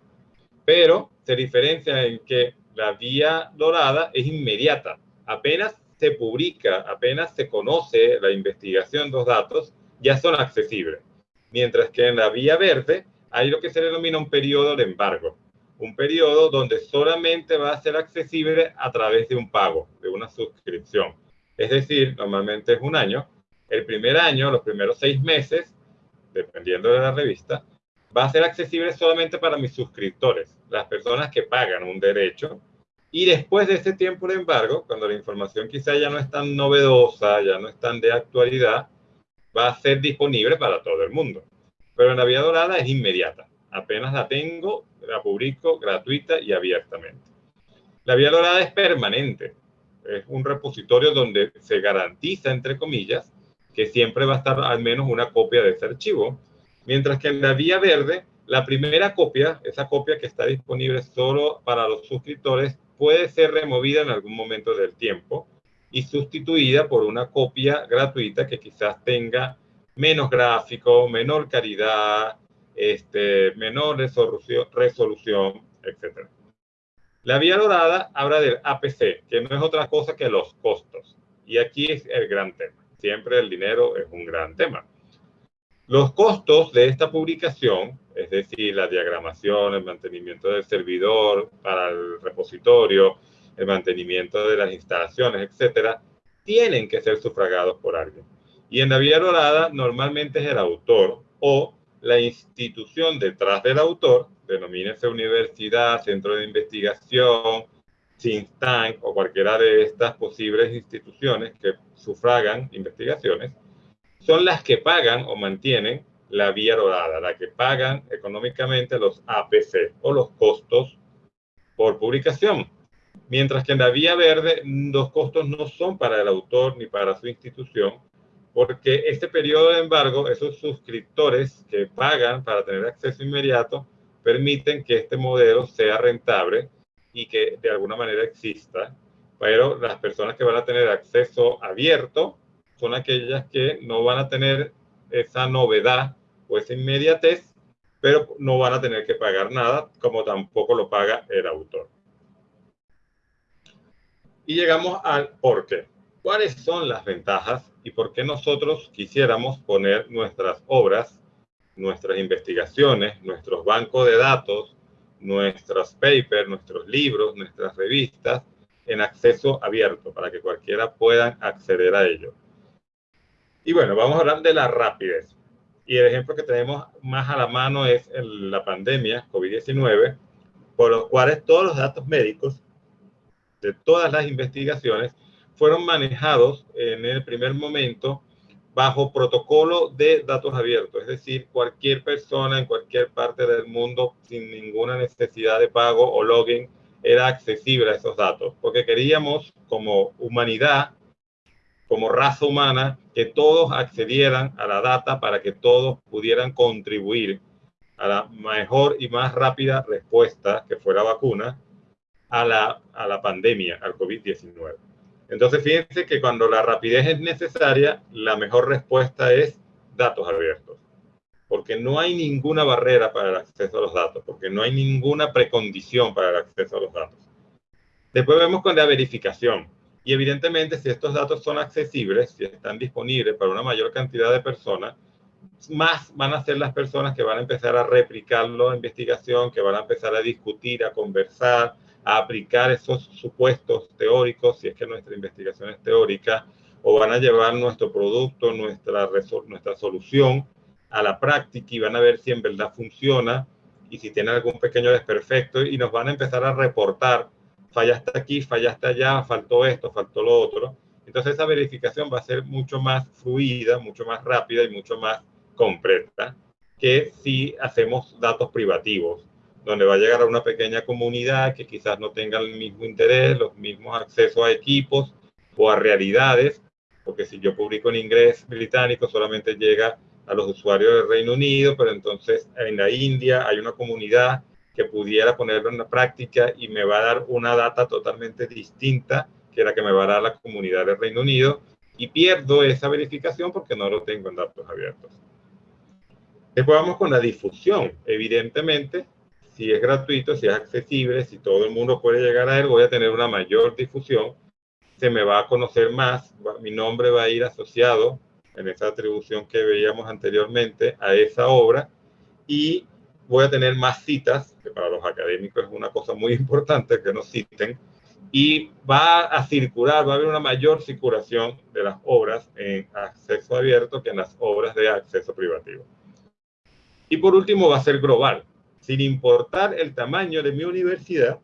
Pero se diferencia en que la vía dorada es inmediata. Apenas se publica, apenas se conoce la investigación de los datos, ya son accesibles. Mientras que en la vía verde hay lo que se denomina un periodo de embargo. Un periodo donde solamente va a ser accesible a través de un pago, de una suscripción. Es decir, normalmente es un año. El primer año, los primeros seis meses, dependiendo de la revista, va a ser accesible solamente para mis suscriptores, las personas que pagan un derecho. Y después de ese tiempo de embargo, cuando la información quizá ya no es tan novedosa, ya no es tan de actualidad, va a ser disponible para todo el mundo. Pero la vía dorada es inmediata. Apenas la tengo, la publico gratuita y abiertamente. La vía dorada es permanente. Es un repositorio donde se garantiza, entre comillas, que siempre va a estar al menos una copia de ese archivo. Mientras que en la vía verde, la primera copia, esa copia que está disponible solo para los suscriptores, puede ser removida en algún momento del tiempo y sustituida por una copia gratuita que quizás tenga menos gráfico, menor calidad, este, menor resolución, resolución, etc. La vía dorada habla del APC, que no es otra cosa que los costos. Y aquí es el gran tema. Siempre el dinero es un gran tema. Los costos de esta publicación, es decir, la diagramación, el mantenimiento del servidor para el repositorio, el mantenimiento de las instalaciones, etcétera, tienen que ser sufragados por alguien. Y en la vía dorada normalmente es el autor o la institución detrás del autor, denomínese universidad, centro de investigación, think tank o cualquiera de estas posibles instituciones que sufragan investigaciones, son las que pagan o mantienen la vía dorada, las que pagan económicamente los APC o los costos por publicación. Mientras que en la vía verde los costos no son para el autor ni para su institución, porque este periodo de embargo, esos suscriptores que pagan para tener acceso inmediato, permiten que este modelo sea rentable y que de alguna manera exista, pero las personas que van a tener acceso abierto son aquellas que no van a tener esa novedad o esa inmediatez, pero no van a tener que pagar nada, como tampoco lo paga el autor. Y llegamos al por qué. ¿Cuáles son las ventajas y por qué nosotros quisiéramos poner nuestras obras, nuestras investigaciones, nuestros bancos de datos, nuestros papers, nuestros libros, nuestras revistas en acceso abierto para que cualquiera pueda acceder a ello? Y bueno, vamos a hablar de la rapidez. Y el ejemplo que tenemos más a la mano es la pandemia COVID-19, por los cuales todos los datos médicos de todas las investigaciones fueron manejados en el primer momento bajo protocolo de datos abiertos, es decir, cualquier persona en cualquier parte del mundo sin ninguna necesidad de pago o login era accesible a esos datos, porque queríamos como humanidad, como raza humana, que todos accedieran a la data para que todos pudieran contribuir a la mejor y más rápida respuesta, que fue la vacuna, a la, a la pandemia, al COVID-19. Entonces, fíjense que cuando la rapidez es necesaria, la mejor respuesta es datos abiertos. Porque no hay ninguna barrera para el acceso a los datos, porque no hay ninguna precondición para el acceso a los datos. Después vemos con la verificación. Y evidentemente, si estos datos son accesibles, si están disponibles para una mayor cantidad de personas, más van a ser las personas que van a empezar a replicarlo en investigación, que van a empezar a discutir, a conversar, a aplicar esos supuestos teóricos, si es que nuestra investigación es teórica, o van a llevar nuestro producto, nuestra, nuestra solución a la práctica y van a ver si en verdad funciona y si tiene algún pequeño desperfecto y nos van a empezar a reportar, fallaste aquí, fallaste allá, faltó esto, faltó lo otro. Entonces esa verificación va a ser mucho más fluida, mucho más rápida y mucho más completa que si hacemos datos privativos donde va a llegar a una pequeña comunidad que quizás no tenga el mismo interés, los mismos accesos a equipos o a realidades, porque si yo publico en inglés británico solamente llega a los usuarios del Reino Unido, pero entonces en la India hay una comunidad que pudiera ponerlo en la práctica y me va a dar una data totalmente distinta que era que me va a dar la comunidad del Reino Unido, y pierdo esa verificación porque no lo tengo en datos abiertos. Después vamos con la difusión. Evidentemente, si es gratuito, si es accesible, si todo el mundo puede llegar a él, voy a tener una mayor difusión, se me va a conocer más, mi nombre va a ir asociado en esa atribución que veíamos anteriormente a esa obra y voy a tener más citas, que para los académicos es una cosa muy importante que nos citen, y va a circular, va a haber una mayor circulación de las obras en acceso abierto que en las obras de acceso privativo. Y por último va a ser global, sin importar el tamaño de mi universidad,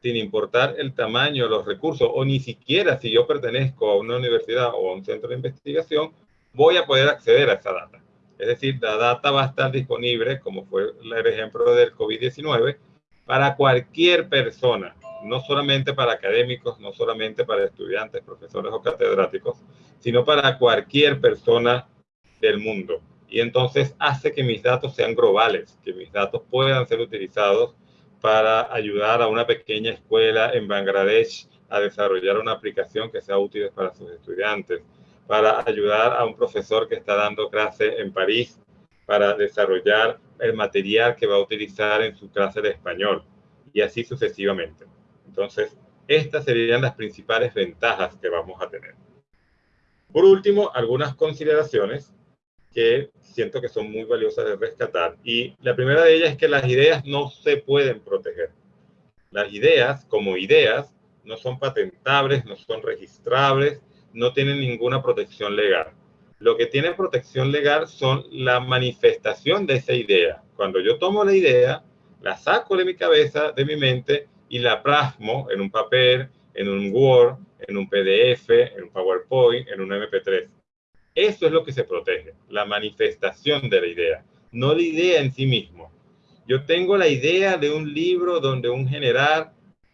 sin importar el tamaño de los recursos, o ni siquiera si yo pertenezco a una universidad o a un centro de investigación, voy a poder acceder a esa data. Es decir, la data va a estar disponible, como fue el ejemplo del COVID-19, para cualquier persona, no solamente para académicos, no solamente para estudiantes, profesores o catedráticos, sino para cualquier persona del mundo. Y entonces hace que mis datos sean globales, que mis datos puedan ser utilizados para ayudar a una pequeña escuela en Bangladesh a desarrollar una aplicación que sea útil para sus estudiantes, para ayudar a un profesor que está dando clase en París para desarrollar el material que va a utilizar en su clase de español y así sucesivamente. Entonces, estas serían las principales ventajas que vamos a tener. Por último, algunas consideraciones que siento que son muy valiosas de rescatar. Y la primera de ellas es que las ideas no se pueden proteger. Las ideas, como ideas, no son patentables, no son registrables, no tienen ninguna protección legal. Lo que tiene protección legal son la manifestación de esa idea. Cuando yo tomo la idea, la saco de mi cabeza, de mi mente, y la plasmo en un papel, en un Word, en un PDF, en un PowerPoint, en un MP3. Eso es lo que se protege, la manifestación de la idea, no la idea en sí mismo. Yo tengo la idea de un libro donde un general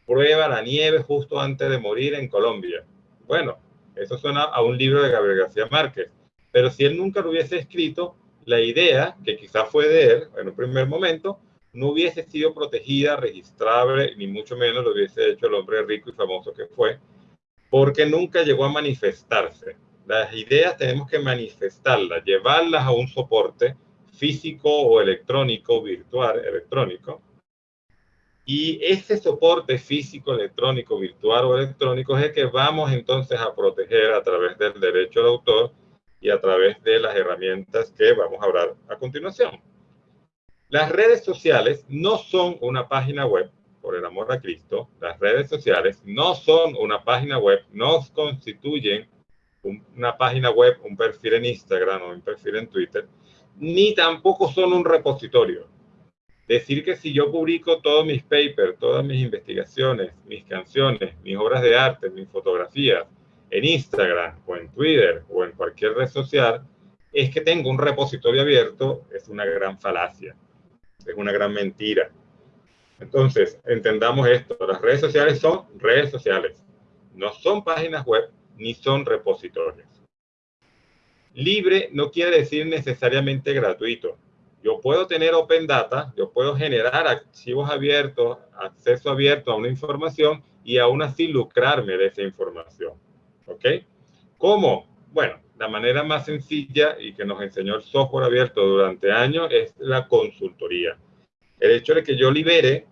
prueba la nieve justo antes de morir en Colombia. Bueno, eso suena a un libro de Gabriel García Márquez. Pero si él nunca lo hubiese escrito, la idea, que quizás fue de él en un primer momento, no hubiese sido protegida, registrable, ni mucho menos lo hubiese hecho el hombre rico y famoso que fue, porque nunca llegó a manifestarse. Las ideas tenemos que manifestarlas, llevarlas a un soporte físico o electrónico, virtual, electrónico. Y ese soporte físico, electrónico, virtual o electrónico es el que vamos entonces a proteger a través del derecho de autor y a través de las herramientas que vamos a hablar a continuación. Las redes sociales no son una página web, por el amor a Cristo. Las redes sociales no son una página web, no constituyen una página web, un perfil en Instagram o un perfil en Twitter, ni tampoco son un repositorio. Decir que si yo publico todos mis papers, todas mis investigaciones, mis canciones, mis obras de arte, mis fotografías en Instagram o en Twitter o en cualquier red social, es que tengo un repositorio abierto, es una gran falacia, es una gran mentira. Entonces, entendamos esto, las redes sociales son redes sociales, no son páginas web, ni son repositorios. Libre no quiere decir necesariamente gratuito. Yo puedo tener open data, yo puedo generar archivos abiertos, acceso abierto a una información y aún así lucrarme de esa información. ¿Ok? ¿Cómo? Bueno, la manera más sencilla y que nos enseñó el software abierto durante años es la consultoría. El hecho de que yo libere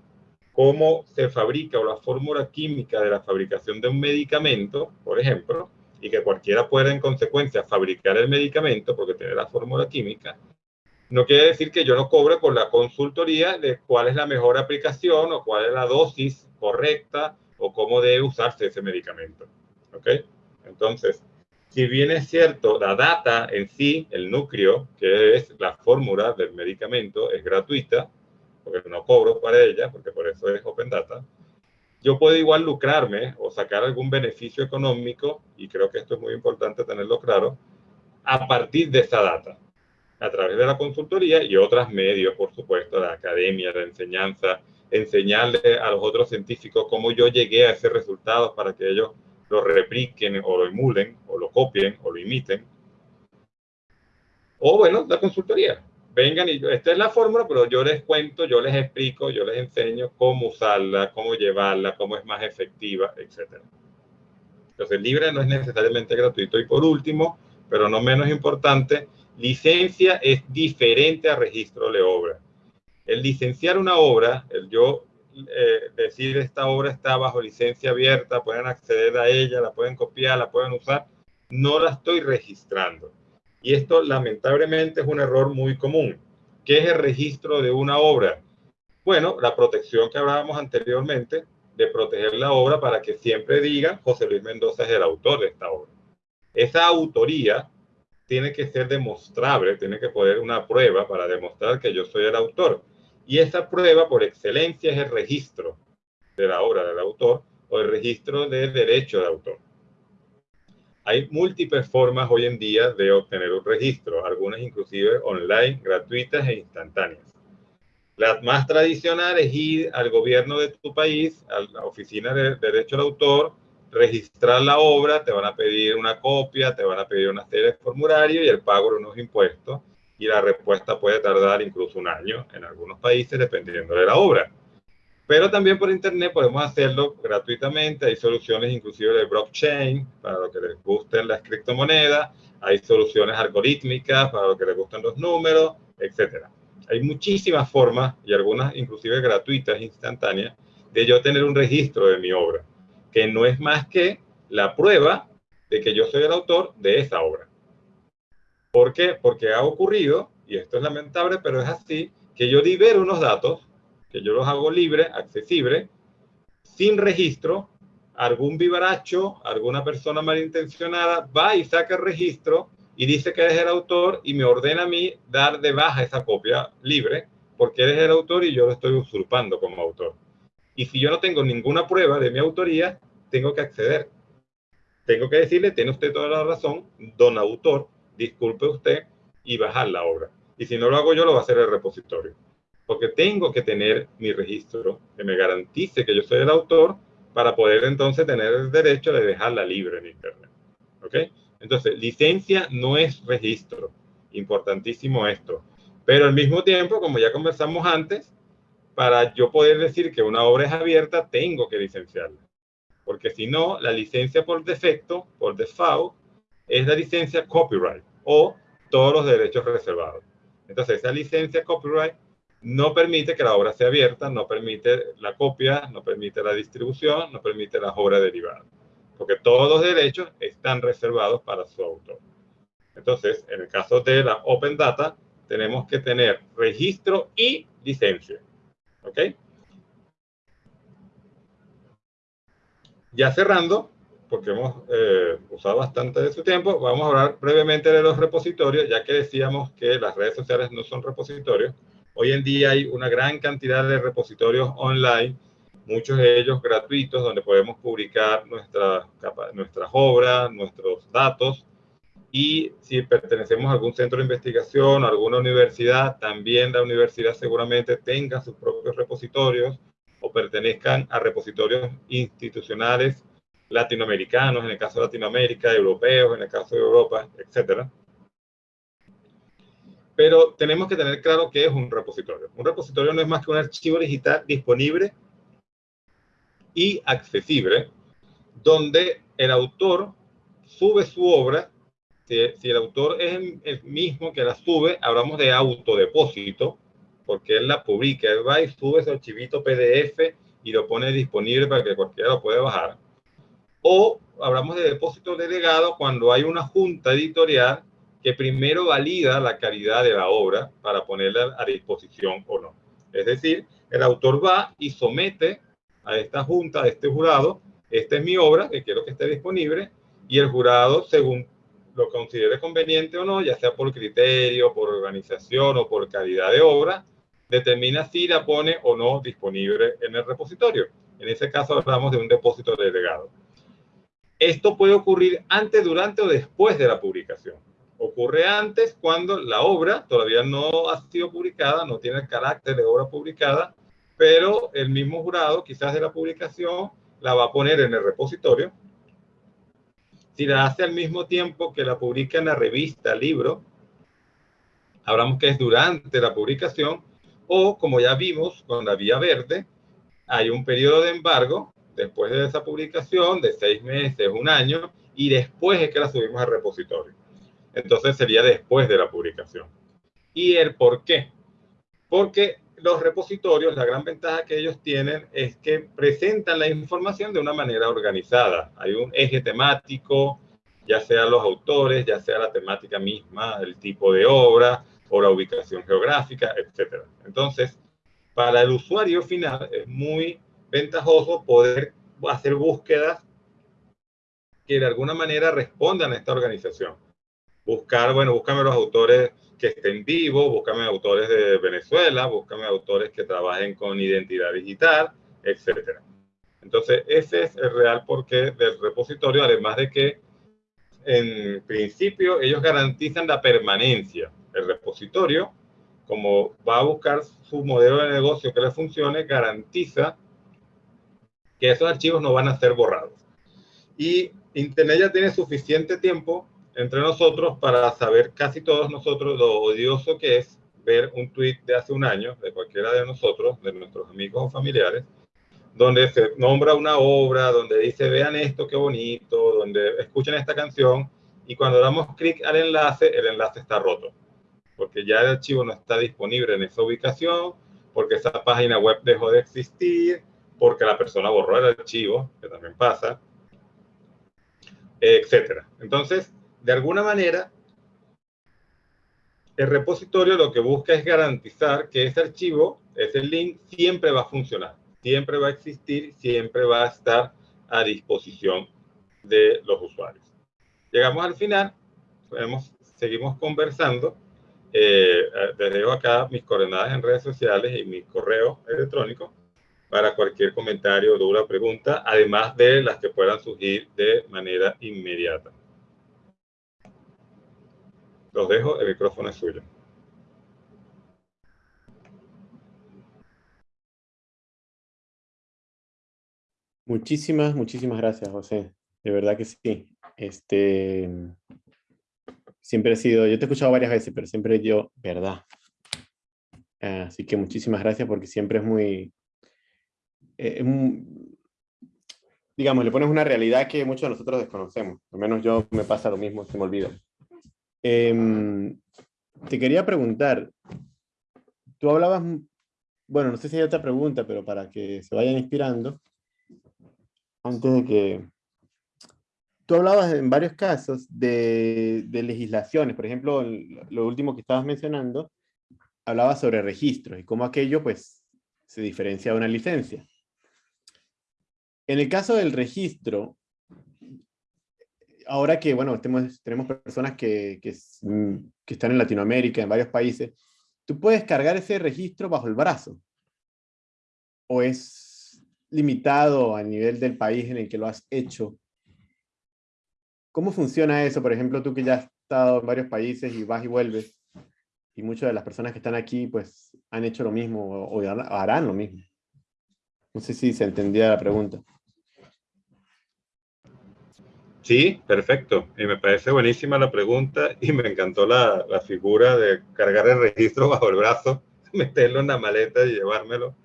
cómo se fabrica o la fórmula química de la fabricación de un medicamento, por ejemplo, y que cualquiera pueda en consecuencia fabricar el medicamento porque tiene la fórmula química, no quiere decir que yo no cobre por la consultoría de cuál es la mejor aplicación o cuál es la dosis correcta o cómo debe usarse ese medicamento. ¿Ok? Entonces, si bien es cierto, la data en sí, el núcleo, que es la fórmula del medicamento, es gratuita, porque no cobro para ella, porque por eso es Open Data, yo puedo igual lucrarme o sacar algún beneficio económico, y creo que esto es muy importante tenerlo claro, a partir de esa data, a través de la consultoría y otros medios, por supuesto, la academia, la enseñanza, enseñarle a los otros científicos cómo yo llegué a ese resultado para que ellos lo repliquen o lo emulen o lo copien o lo imiten. O bueno, la consultoría vengan y esta es la fórmula, pero yo les cuento, yo les explico, yo les enseño cómo usarla, cómo llevarla, cómo es más efectiva, etc. Entonces, libre no es necesariamente gratuito. Y por último, pero no menos importante, licencia es diferente a registro de obra. El licenciar una obra, el yo eh, decir esta obra está bajo licencia abierta, pueden acceder a ella, la pueden copiar, la pueden usar, no la estoy registrando. Y esto lamentablemente es un error muy común. ¿Qué es el registro de una obra? Bueno, la protección que hablábamos anteriormente de proteger la obra para que siempre diga José Luis Mendoza es el autor de esta obra. Esa autoría tiene que ser demostrable, tiene que poner una prueba para demostrar que yo soy el autor. Y esa prueba por excelencia es el registro de la obra del autor o el registro del derecho de autor. Hay múltiples formas hoy en día de obtener un registro, algunas inclusive online, gratuitas e instantáneas. La más tradicional es ir al gobierno de tu país, a la oficina de derecho al autor, registrar la obra, te van a pedir una copia, te van a pedir una serie de formularios y el pago de unos impuestos. Y la respuesta puede tardar incluso un año en algunos países, dependiendo de la obra. Pero también por internet podemos hacerlo gratuitamente. Hay soluciones inclusive de blockchain para los que les gusten las criptomonedas. Hay soluciones algorítmicas para los que les gustan los números, etc. Hay muchísimas formas y algunas inclusive gratuitas, instantáneas, de yo tener un registro de mi obra, que no es más que la prueba de que yo soy el autor de esa obra. ¿Por qué? Porque ha ocurrido, y esto es lamentable, pero es así, que yo libero unos datos que yo los hago libre, accesible, sin registro, algún vivaracho, alguna persona malintencionada va y saca el registro y dice que eres el autor y me ordena a mí dar de baja esa copia libre porque eres el autor y yo lo estoy usurpando como autor. Y si yo no tengo ninguna prueba de mi autoría, tengo que acceder. Tengo que decirle, tiene usted toda la razón, don autor, disculpe usted y bajar la obra. Y si no lo hago yo, lo va a hacer el repositorio porque tengo que tener mi registro que me garantice que yo soy el autor para poder entonces tener el derecho de dejarla libre en Internet. ¿Ok? Entonces, licencia no es registro. Importantísimo esto. Pero al mismo tiempo, como ya conversamos antes, para yo poder decir que una obra es abierta, tengo que licenciarla. Porque si no, la licencia por defecto, por default, es la licencia copyright o todos los derechos reservados. Entonces, esa licencia copyright no permite que la obra sea abierta, no permite la copia, no permite la distribución, no permite las obras derivadas, porque todos los derechos están reservados para su autor. Entonces, en el caso de la Open Data, tenemos que tener registro y licencia. ¿Ok? Ya cerrando, porque hemos eh, usado bastante de su tiempo, vamos a hablar brevemente de los repositorios, ya que decíamos que las redes sociales no son repositorios. Hoy en día hay una gran cantidad de repositorios online, muchos de ellos gratuitos, donde podemos publicar nuestras, nuestras obras, nuestros datos. Y si pertenecemos a algún centro de investigación, a alguna universidad, también la universidad seguramente tenga sus propios repositorios o pertenezcan a repositorios institucionales latinoamericanos, en el caso de Latinoamérica, europeos, en el caso de Europa, etcétera pero tenemos que tener claro qué es un repositorio. Un repositorio no es más que un archivo digital disponible y accesible, donde el autor sube su obra. Si, el autor es el mismo que la sube, hablamos de autodepósito, porque él la publica, él va y sube ese archivito PDF y lo pone disponible para que cualquiera lo pueda bajar. O hablamos de depósito delegado cuando hay una junta editorial que primero valida la calidad de la obra para ponerla a disposición o no. Es decir, el autor va y somete a esta junta, a este jurado, esta es mi obra, que quiero que esté disponible, y el jurado, según lo considere conveniente o no, ya sea por criterio, por organización o por calidad de obra, determina si la pone o no disponible en el repositorio. En ese caso hablamos de un depósito delegado. Esto puede ocurrir antes, durante o después de la publicación ocurre antes cuando la obra todavía no ha sido publicada, no tiene el carácter de obra publicada, pero el mismo jurado, quizás de la publicación, la va a poner en el repositorio. Si la hace al mismo tiempo que la publica en la revista, libro, hablamos que es durante la publicación, o como ya vimos con la vía verde, hay un periodo de embargo después de esa publicación de seis meses, un año, y después es que la subimos al repositorio. Entonces sería después de la publicación. ¿Y el por qué? Porque los repositorios, la gran ventaja que ellos tienen es que presentan la información de una manera organizada. Hay un eje temático, ya sea los autores, ya sea la temática misma, el tipo de obra o la ubicación geográfica, etc. Entonces, para el usuario final es muy ventajoso poder hacer búsquedas que de alguna manera respondan a esta organización. Buscar, bueno, búscame los autores que estén vivos, búscame autores de Venezuela, búscame autores que trabajen con identidad digital, etc. Entonces, ese es el real porqué del repositorio, además de que en principio ellos garantizan la permanencia. El repositorio, como va a buscar su modelo de negocio que le funcione, garantiza que esos archivos no van a ser borrados. Y Internet ya tiene suficiente tiempo entre nosotros para saber casi todos nosotros lo odioso que es ver un tweet de hace un año de cualquiera de nosotros, de nuestros amigos o familiares, donde se nombra una obra, donde dice vean esto, qué bonito, donde escuchen esta canción, y cuando damos clic al enlace, el enlace está roto, porque ya el archivo no está disponible en esa ubicación, porque esa página web dejó de existir, porque la persona borró el archivo, que también pasa, etcétera. Entonces, de alguna manera, el repositorio lo que busca es garantizar que ese archivo, ese link, siempre va a funcionar, siempre va a existir, siempre va a estar a disposición de los usuarios. Llegamos al final, seguimos conversando. Eh, les dejo acá mis coordenadas en redes sociales y mi correo electrónico para cualquier comentario, duda, pregunta, además de las que puedan surgir de manera inmediata. Los dejo, el micrófono es suyo. Muchísimas, muchísimas gracias, José. De verdad que sí. Este, siempre he sido, yo te he escuchado varias veces, pero siempre yo, verdad. Así que muchísimas gracias porque siempre es muy, eh, digamos, le pones una realidad que muchos de nosotros desconocemos. Al menos yo me pasa lo mismo, se me olvido. Em, te quería preguntar, tú hablabas, bueno, no sé si hay otra pregunta, pero para que se vayan inspirando, antes de que... Tú hablabas en varios casos de, legislaciones, por ejemplo, lo último que estabas mencionando, hablaba sobre registros y cómo aquello pues se diferencia de una licencia. En el caso del registro, ahora que, bueno, tenemos, tenemos personas que, mm, que, están en Latinoamérica, en varios países, ¿tú puedes cargar ese registro bajo el brazo? ¿O es limitado a nivel del país en el que lo has hecho? ¿Cómo funciona eso? Por ejemplo, tú que ya has estado en varios países y vas y vuelves, y muchas de las personas que están aquí, pues, han hecho lo mismo o harán lo mismo. No sé si se entendía la pregunta. Sí, perfecto. Y me parece buenísima la pregunta y me encantó la, la, figura de cargar el registro bajo el brazo, meterlo en la maleta y llevármelo.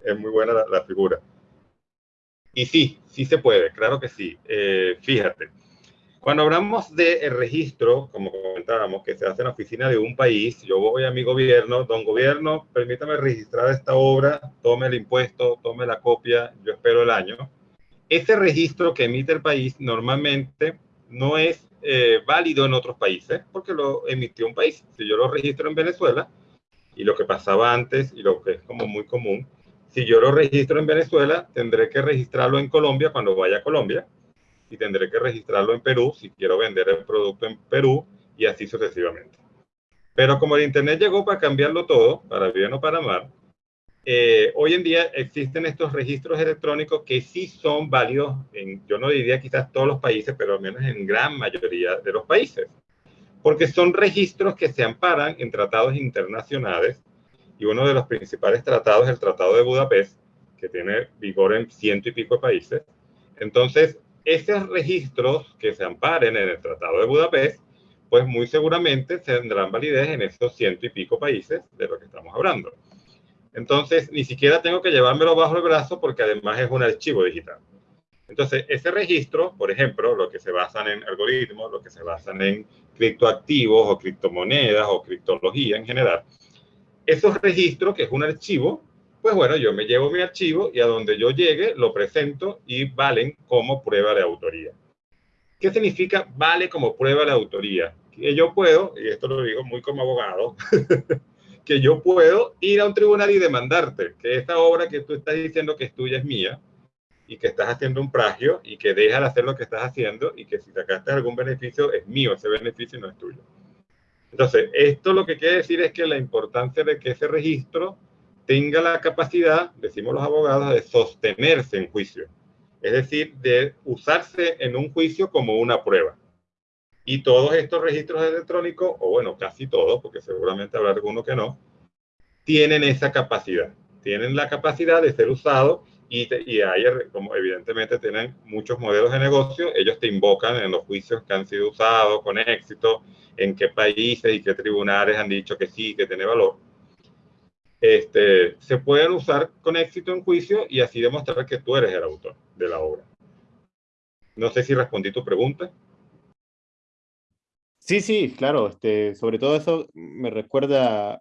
Es muy buena la, figura. Y sí, sí se puede, claro que sí. Eh, fíjate, cuando hablamos del registro, como comentábamos, que se hace en la oficina de un país, yo voy a mi gobierno, don gobierno, permítame registrar esta obra, tome el impuesto, tome la copia, yo espero el año ese registro que emite el país normalmente no es eh, válido en otros países porque lo emitió un país. Si yo lo registro en Venezuela, y lo que pasaba antes y lo que es como muy común, si yo lo registro en Venezuela, tendré que registrarlo en Colombia cuando vaya a Colombia y tendré que registrarlo en Perú si quiero vender el producto en Perú y así sucesivamente. Pero como el Internet llegó para cambiarlo todo, para bien o para mal, eh, hoy en día existen estos registros electrónicos que sí son válidos en, yo no diría quizás todos los países, pero al menos en gran mayoría de los países, porque son registros que se amparan en tratados internacionales y uno de los principales tratados es el Tratado de Budapest, que tiene vigor en ciento y pico de países. Entonces, esos registros que se amparen en el Tratado de Budapest pues muy seguramente tendrán validez en esos ciento y pico países de los que estamos hablando. Entonces, ni siquiera tengo que llevármelo bajo el brazo porque además es un archivo digital. Entonces, ese registro, por ejemplo, lo que se basan en algoritmos, lo que se basan en criptoactivos o criptomonedas o criptología en general, esos registros, que es un archivo, pues bueno, yo me llevo mi archivo y a donde yo llegue lo presento y valen como prueba de autoría. ¿Qué significa vale como prueba de autoría? Que yo puedo, y esto lo digo muy como abogado, que yo puedo ir a un tribunal y demandarte que esta obra que tú estás diciendo que es tuya es mía y que estás haciendo un plagio y que deja de hacer lo que estás haciendo y que si sacaste algún beneficio es mío, ese beneficio no es tuyo. Entonces, esto lo que quiere decir es que la importancia de que ese registro tenga la capacidad, decimos los abogados, de sostenerse en juicio. Es decir, de usarse en un juicio como una prueba. Y todos estos registros electrónicos, o bueno, casi todos, porque seguramente habrá alguno que no, tienen esa capacidad. Tienen la capacidad de ser usados y, y hay, como evidentemente tienen muchos modelos de negocio, ellos te invocan en los juicios que han sido usados con éxito, en qué países y qué tribunales han dicho que sí, que tiene valor este, se pueden usar con éxito en juicio y así demostrar que tú eres el autor de la obra. No sé si respondí tu pregunta. Sí, sí, claro. Este, sobre todo eso me recuerda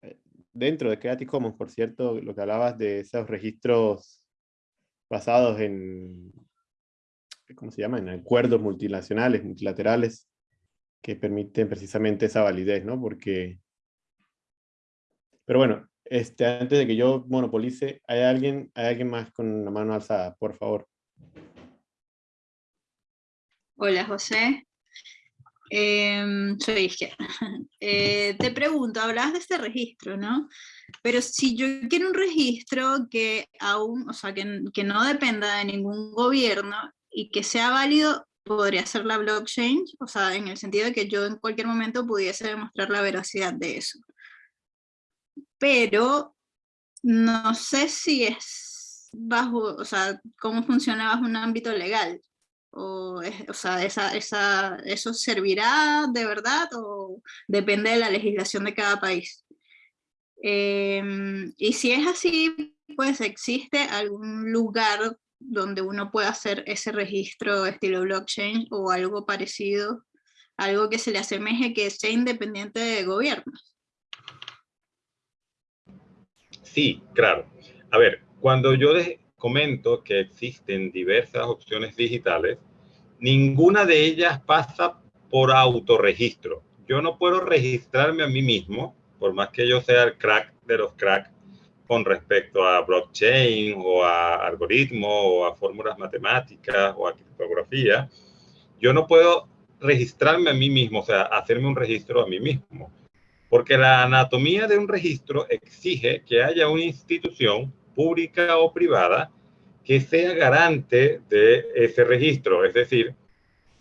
eh, dentro de Creative Commons, por cierto, lo que hablabas de esos registros basados en, ¿cómo se llama? En acuerdos multinacionales, multilaterales, que permiten precisamente esa validez, ¿no? Porque, pero bueno, este, antes de que yo monopolice, ¿hay alguien, ¿hay alguien más con la mano alzada? Por favor. Hola, José. Em, soy izquierda. Eh, te pregunto, hablabas de este registro, ¿no? Pero si yo quiero un registro que aún, o sea, que, que no dependa de ningún gobierno y que sea válido, podría ser la blockchain, o sea, en el sentido de que yo en cualquier momento pudiese demostrar la veracidad de eso pero no sé si es bajo, o sea, cómo funciona bajo un ámbito legal. O, o sea, esa, esa, ¿eso servirá de verdad o depende de la legislación de cada país? Em, y si es así, pues existe algún lugar donde uno pueda hacer ese registro estilo blockchain o algo parecido, algo que se le asemeje que sea independiente de gobiernos. Sí, claro. A ver, cuando yo comento que existen diversas opciones digitales, ninguna de ellas pasa por autorregistro. Yo no puedo registrarme a mí mismo, por más que yo sea el crack de los cracks, con respecto a blockchain o a algoritmos o a fórmulas matemáticas o a criptografía, yo no puedo registrarme a mí mismo, o sea, hacerme un registro a mí mismo. Porque la anatomía de un registro exige que haya una institución pública o privada que sea garante de ese registro. Es decir,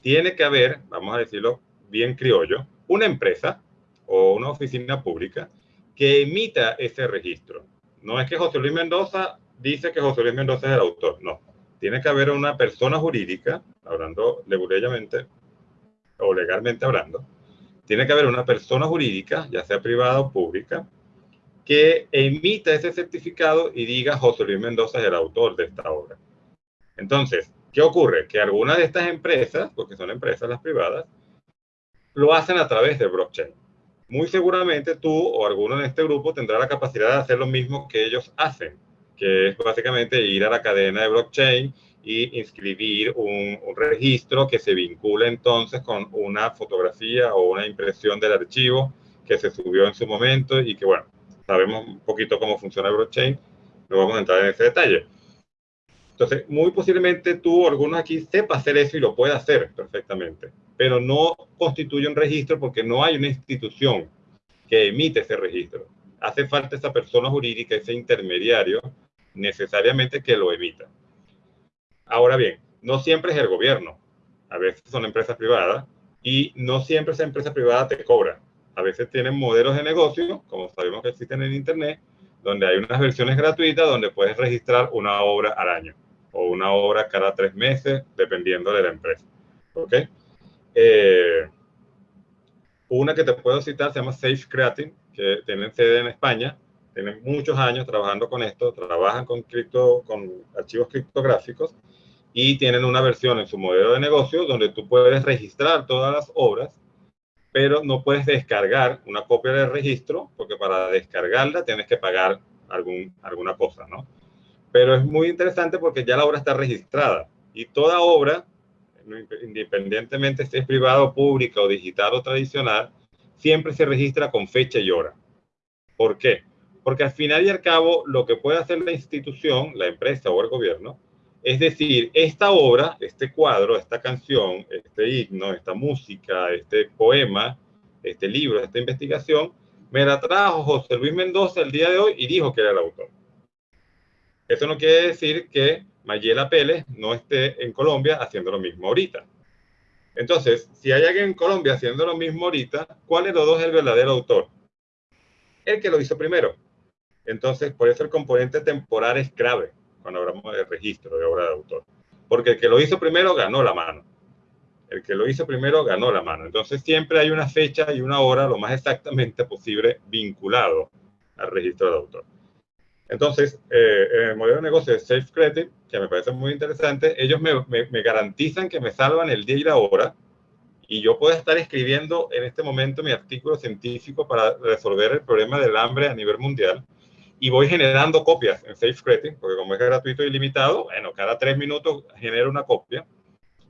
tiene que haber, vamos a decirlo bien criollo, una empresa o una oficina pública que emita ese registro. No es que José Luis Mendoza dice que José Luis Mendoza es el autor, no. Tiene que haber una persona jurídica, hablando leguleyamente o legalmente hablando, tiene que haber una persona jurídica, ya sea privada o pública, que emita ese certificado y diga José Luis Mendoza es el autor de esta obra. Entonces, ¿qué ocurre? Que algunas de estas empresas, porque son empresas las privadas, lo hacen a través de blockchain. Muy seguramente tú o alguno en este grupo tendrá la capacidad de hacer lo mismo que ellos hacen, que es básicamente ir a la cadena de blockchain y inscribir un, registro que se vincula entonces con una fotografía o una impresión del archivo que se subió en su momento y que, bueno, sabemos un poquito cómo funciona el blockchain, no vamos a entrar en ese detalle. Entonces, muy posiblemente tú o algunos aquí sepa hacer eso y lo puede hacer perfectamente, pero no constituye un registro porque no hay una institución que emite ese registro. Hace falta esa persona jurídica, ese intermediario, necesariamente que lo emita. Ahora bien, no siempre es el gobierno, a veces son empresas privadas y no siempre esa empresa privada te cobra. A veces tienen modelos de negocio, como sabemos que existen en Internet, donde hay unas versiones gratuitas donde puedes registrar una obra al año o una obra cada tres meses, dependiendo de la empresa. ¿Ok? Eh, Una que te puedo citar se llama Safe Creating, que tienen sede en España, tienen muchos años trabajando con esto, trabajan con, cripto, con archivos criptográficos y tienen una versión en su modelo de negocio donde tú puedes registrar todas las obras, pero no puedes descargar una copia del registro, porque para descargarla tienes que pagar algún, alguna cosa, ¿no? Pero es muy interesante porque ya la obra está registrada y toda obra independientemente si es privado, pública o digital o tradicional, siempre se registra con fecha y hora. ¿Por qué? Porque al final y al cabo, lo que puede hacer la institución, la empresa o el gobierno, es decir, esta obra, este cuadro, esta canción, este himno, esta música, este poema, este libro, esta investigación, me la trajo José Luis Mendoza el día de hoy y dijo que era el autor. Eso no quiere decir que Mayela Pérez no esté en Colombia haciendo lo mismo ahorita. Entonces, si hay alguien en Colombia haciendo lo mismo ahorita, ¿cuál de los dos es el verdadero autor? El que lo hizo primero. Entonces, por eso el componente temporal es clave cuando hablamos de registro de obra de autor. Porque el que lo hizo primero ganó la mano. El que lo hizo primero ganó la mano. Entonces, siempre hay una fecha y una hora lo más exactamente posible vinculado al registro de autor. Entonces, eh, el modelo de negocio de Safe Credit, que me parece muy interesante, ellos me, me, garantizan que me salvan el día y la hora y yo puedo estar escribiendo en este momento mi artículo científico para resolver el problema del hambre a nivel mundial y voy generando copias en Safe Credit, porque como es gratuito y limitado, bueno, cada tres minutos genero una copia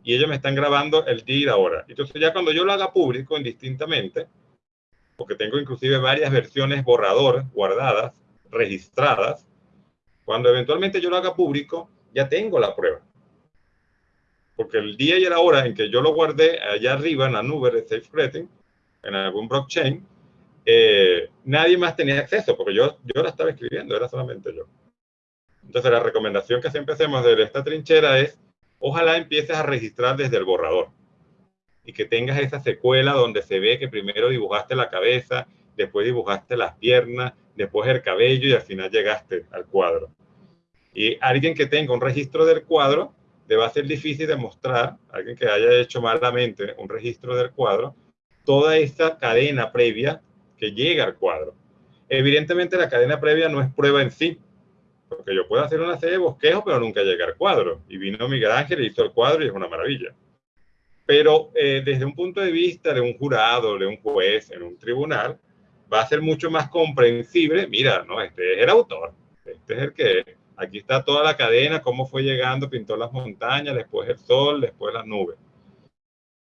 y ellos me están grabando el día y la hora. Entonces ya cuando yo lo haga público indistintamente, porque tengo inclusive varias versiones borrador guardadas, registradas, cuando eventualmente yo lo haga público, ya tengo la prueba. Porque el día y la hora en que yo lo guardé allá arriba en la nube de SafeCreating, en algún blockchain, eh, nadie más tenía acceso, porque yo, yo la estaba escribiendo, era solamente yo. Entonces la recomendación que siempre hacemos de esta trinchera es, ojalá empieces a registrar desde el borrador y que tengas esa secuela donde se ve que primero dibujaste la cabeza, después dibujaste las piernas, después el cabello y al final llegaste al cuadro. Y alguien que tenga un registro del cuadro, le va a ser difícil demostrar, alguien que haya hecho malamente un registro del cuadro, toda esta cadena previa que llega al cuadro. Evidentemente la cadena previa no es prueba en sí, porque yo puedo hacer una serie de bosquejos, pero nunca llega al cuadro. Y vino Miguel Ángel y hizo el cuadro y es una maravilla. Pero eh, desde un punto de vista de un jurado, de un juez, en un tribunal, va a ser mucho más comprensible. Mira, no, este es el autor, este es el que, aquí está toda la cadena, cómo fue llegando, pintó las montañas, después el sol, después las nubes.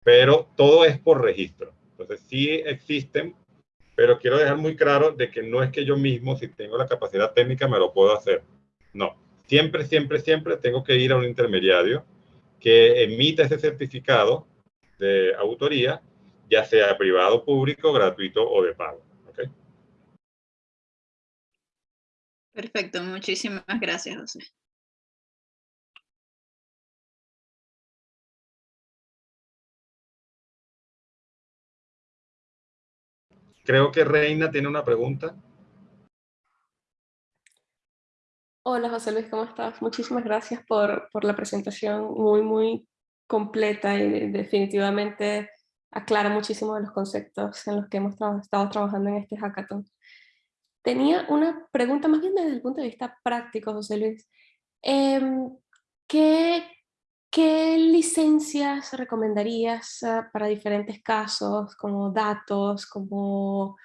Pero todo es por registro. Entonces sí existen, pero quiero dejar muy claro de que no es que yo mismo, si tengo la capacidad técnica, me lo puedo hacer. No, siempre, siempre, siempre tengo que ir a un intermediario que emita ese certificado de autoría, ya sea privado, público, gratuito o de pago. Perfecto, muchísimas gracias, José. Creo que Reina tiene una pregunta. Hola José Luis, ¿cómo estás? Muchísimas gracias por, por la presentación muy, muy completa y definitivamente aclara muchísimo de los conceptos en los que hemos estado trabajando en este hackathon. Tenía una pregunta más bien desde el punto de vista práctico, José Luis. Em, ¿qué, ¿Qué licencias recomendarías ah, para diferentes casos, como datos, como,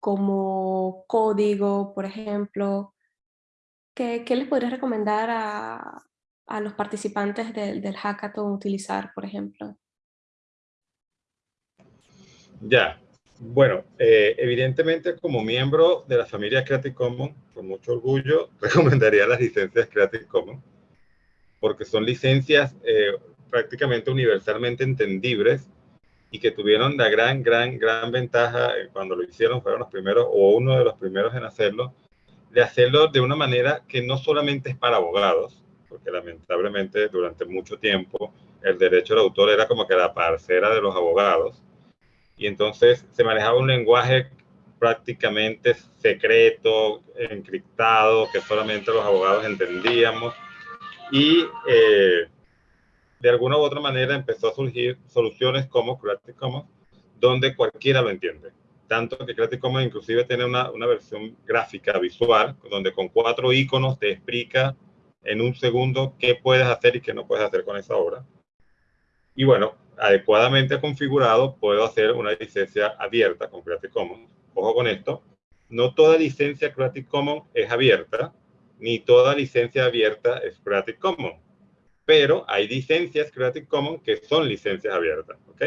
como código, por ejemplo? ¿Qué, les podrías recomendar a, a los participantes del hackathon utilizar, por ejemplo? Ya, bueno, eh, evidentemente como miembro de la familia Creative Commons, con mucho orgullo, recomendaría las licencias Creative Commons, porque son licencias eh, prácticamente universalmente entendibles y que tuvieron la gran, gran, gran ventaja eh, cuando lo hicieron, fueron los primeros o uno de los primeros en hacerlo, de hacerlo de una manera que no solamente es para abogados, porque lamentablemente durante mucho tiempo el derecho del autor era como que la parcera de los abogados, y entonces se manejaba un lenguaje prácticamente secreto, encriptado, que solamente los abogados entendíamos. Y eh, de alguna u otra manera empezó a surgir soluciones como Creative Commons, donde cualquiera lo entiende. Tanto que Creative Commons inclusive tiene una, una versión gráfica visual, donde con cuatro iconos te explica en un segundo qué puedes hacer y qué no puedes hacer con esa obra. Y bueno, adecuadamente configurado, puedo hacer una licencia abierta con Creative Commons. Ojo con esto, no toda licencia Creative Commons es abierta, ni toda licencia abierta es Creative Commons. Pero hay licencias Creative Commons que son licencias abiertas, ¿ok?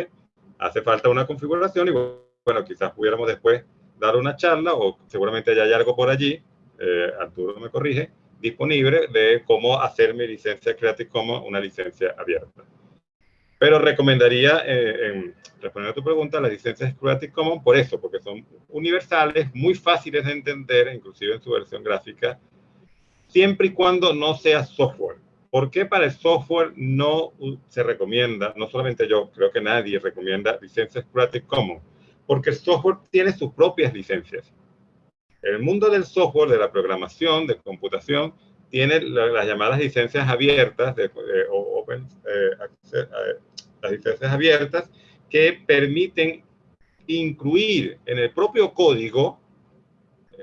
Hace falta una configuración y bueno, quizás pudiéramos después dar una charla o seguramente hay algo por allí, eh, Arturo me corrige, disponible de cómo hacer mi licencia Creative Commons una licencia abierta. Pero recomendaría, eh, en, respondiendo a tu pregunta, las licencias Creative Commons por eso, porque son universales, muy fáciles de entender, inclusive en su versión gráfica, siempre y cuando no sea software. ¿Por qué para el software no se recomienda, no solamente yo, creo que nadie recomienda licencias Creative Commons? Porque el software tiene sus propias licencias. El mundo del software, de la programación, de computación, tiene las llamadas licencias abiertas, open, eh, eh, las licencias abiertas, que permiten incluir en el propio código eh,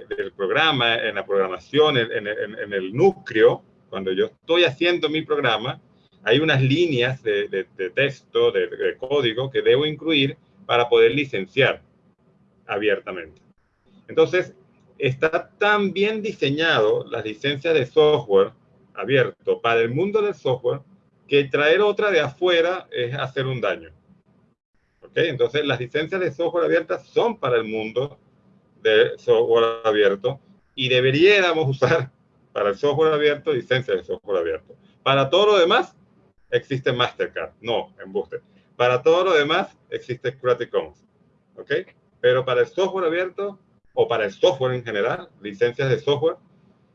del programa, en la programación, en, el núcleo, cuando yo estoy haciendo mi programa, hay unas líneas de, texto, de, código que debo incluir para poder licenciar abiertamente. Entonces, está tan bien diseñado las licencias de software abierto para el mundo del software que traer otra de afuera es hacer un daño. ¿Ok? Entonces, las licencias de software abiertas son para el mundo de software abierto y deberíamos usar para el software abierto licencias de software abierto. Para todo lo demás, existe Mastercard. No, embuste. Para todo lo demás, existe Creative Commons. ¿Ok? Pero para el software abierto, o para el software en general, licencias de software,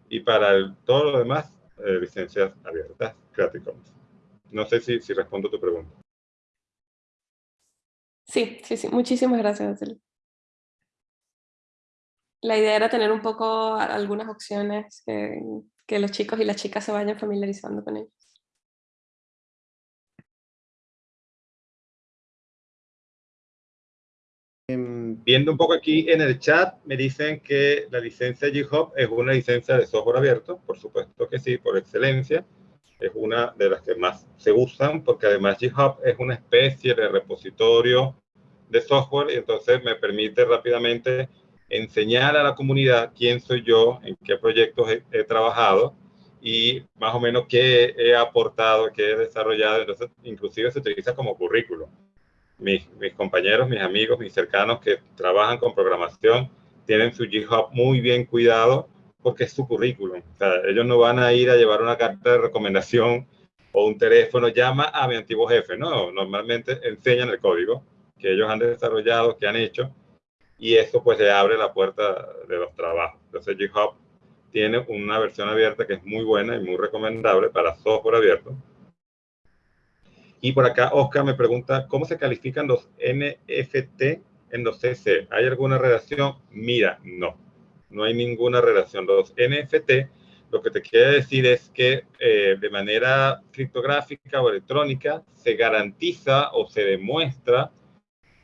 y para todo lo demás, eh, licencias abiertas, Creative Commons. No sé si, si respondo tu pregunta. Sí, sí, sí. Muchísimas gracias, La idea era tener un poco algunas opciones que, los chicos y las chicas se vayan familiarizando con ellos. Em, viendo un poco aquí en el chat, me dicen que la licencia GitHub es una licencia de software abierto. Por supuesto que sí, por excelencia. Es una de las que más se usan porque además GitHub es una especie de repositorio de software y entonces me permite rápidamente enseñar a la comunidad quién soy yo, en qué proyectos he, trabajado y más o menos qué he aportado, qué he desarrollado. Entonces, inclusive se utiliza como currículo mis, mis compañeros, mis amigos, mis cercanos que trabajan con programación tienen su GitHub muy bien cuidado porque es su currículum. O sea, ellos no van a ir a llevar una carta de recomendación o un teléfono, llama a mi antiguo jefe. No, normalmente enseñan el código que ellos han desarrollado, que han hecho, y eso pues le abre la puerta de los trabajos. Entonces GitHub tiene una versión abierta que es muy buena y muy recomendable para software abierto y por acá Oscar me pregunta, ¿cómo se califican los NFT en los CC? ¿Hay alguna relación? Mira, no, no hay ninguna relación. Los NFT, lo que te quiere decir es que eh, de manera criptográfica o electrónica se garantiza o se demuestra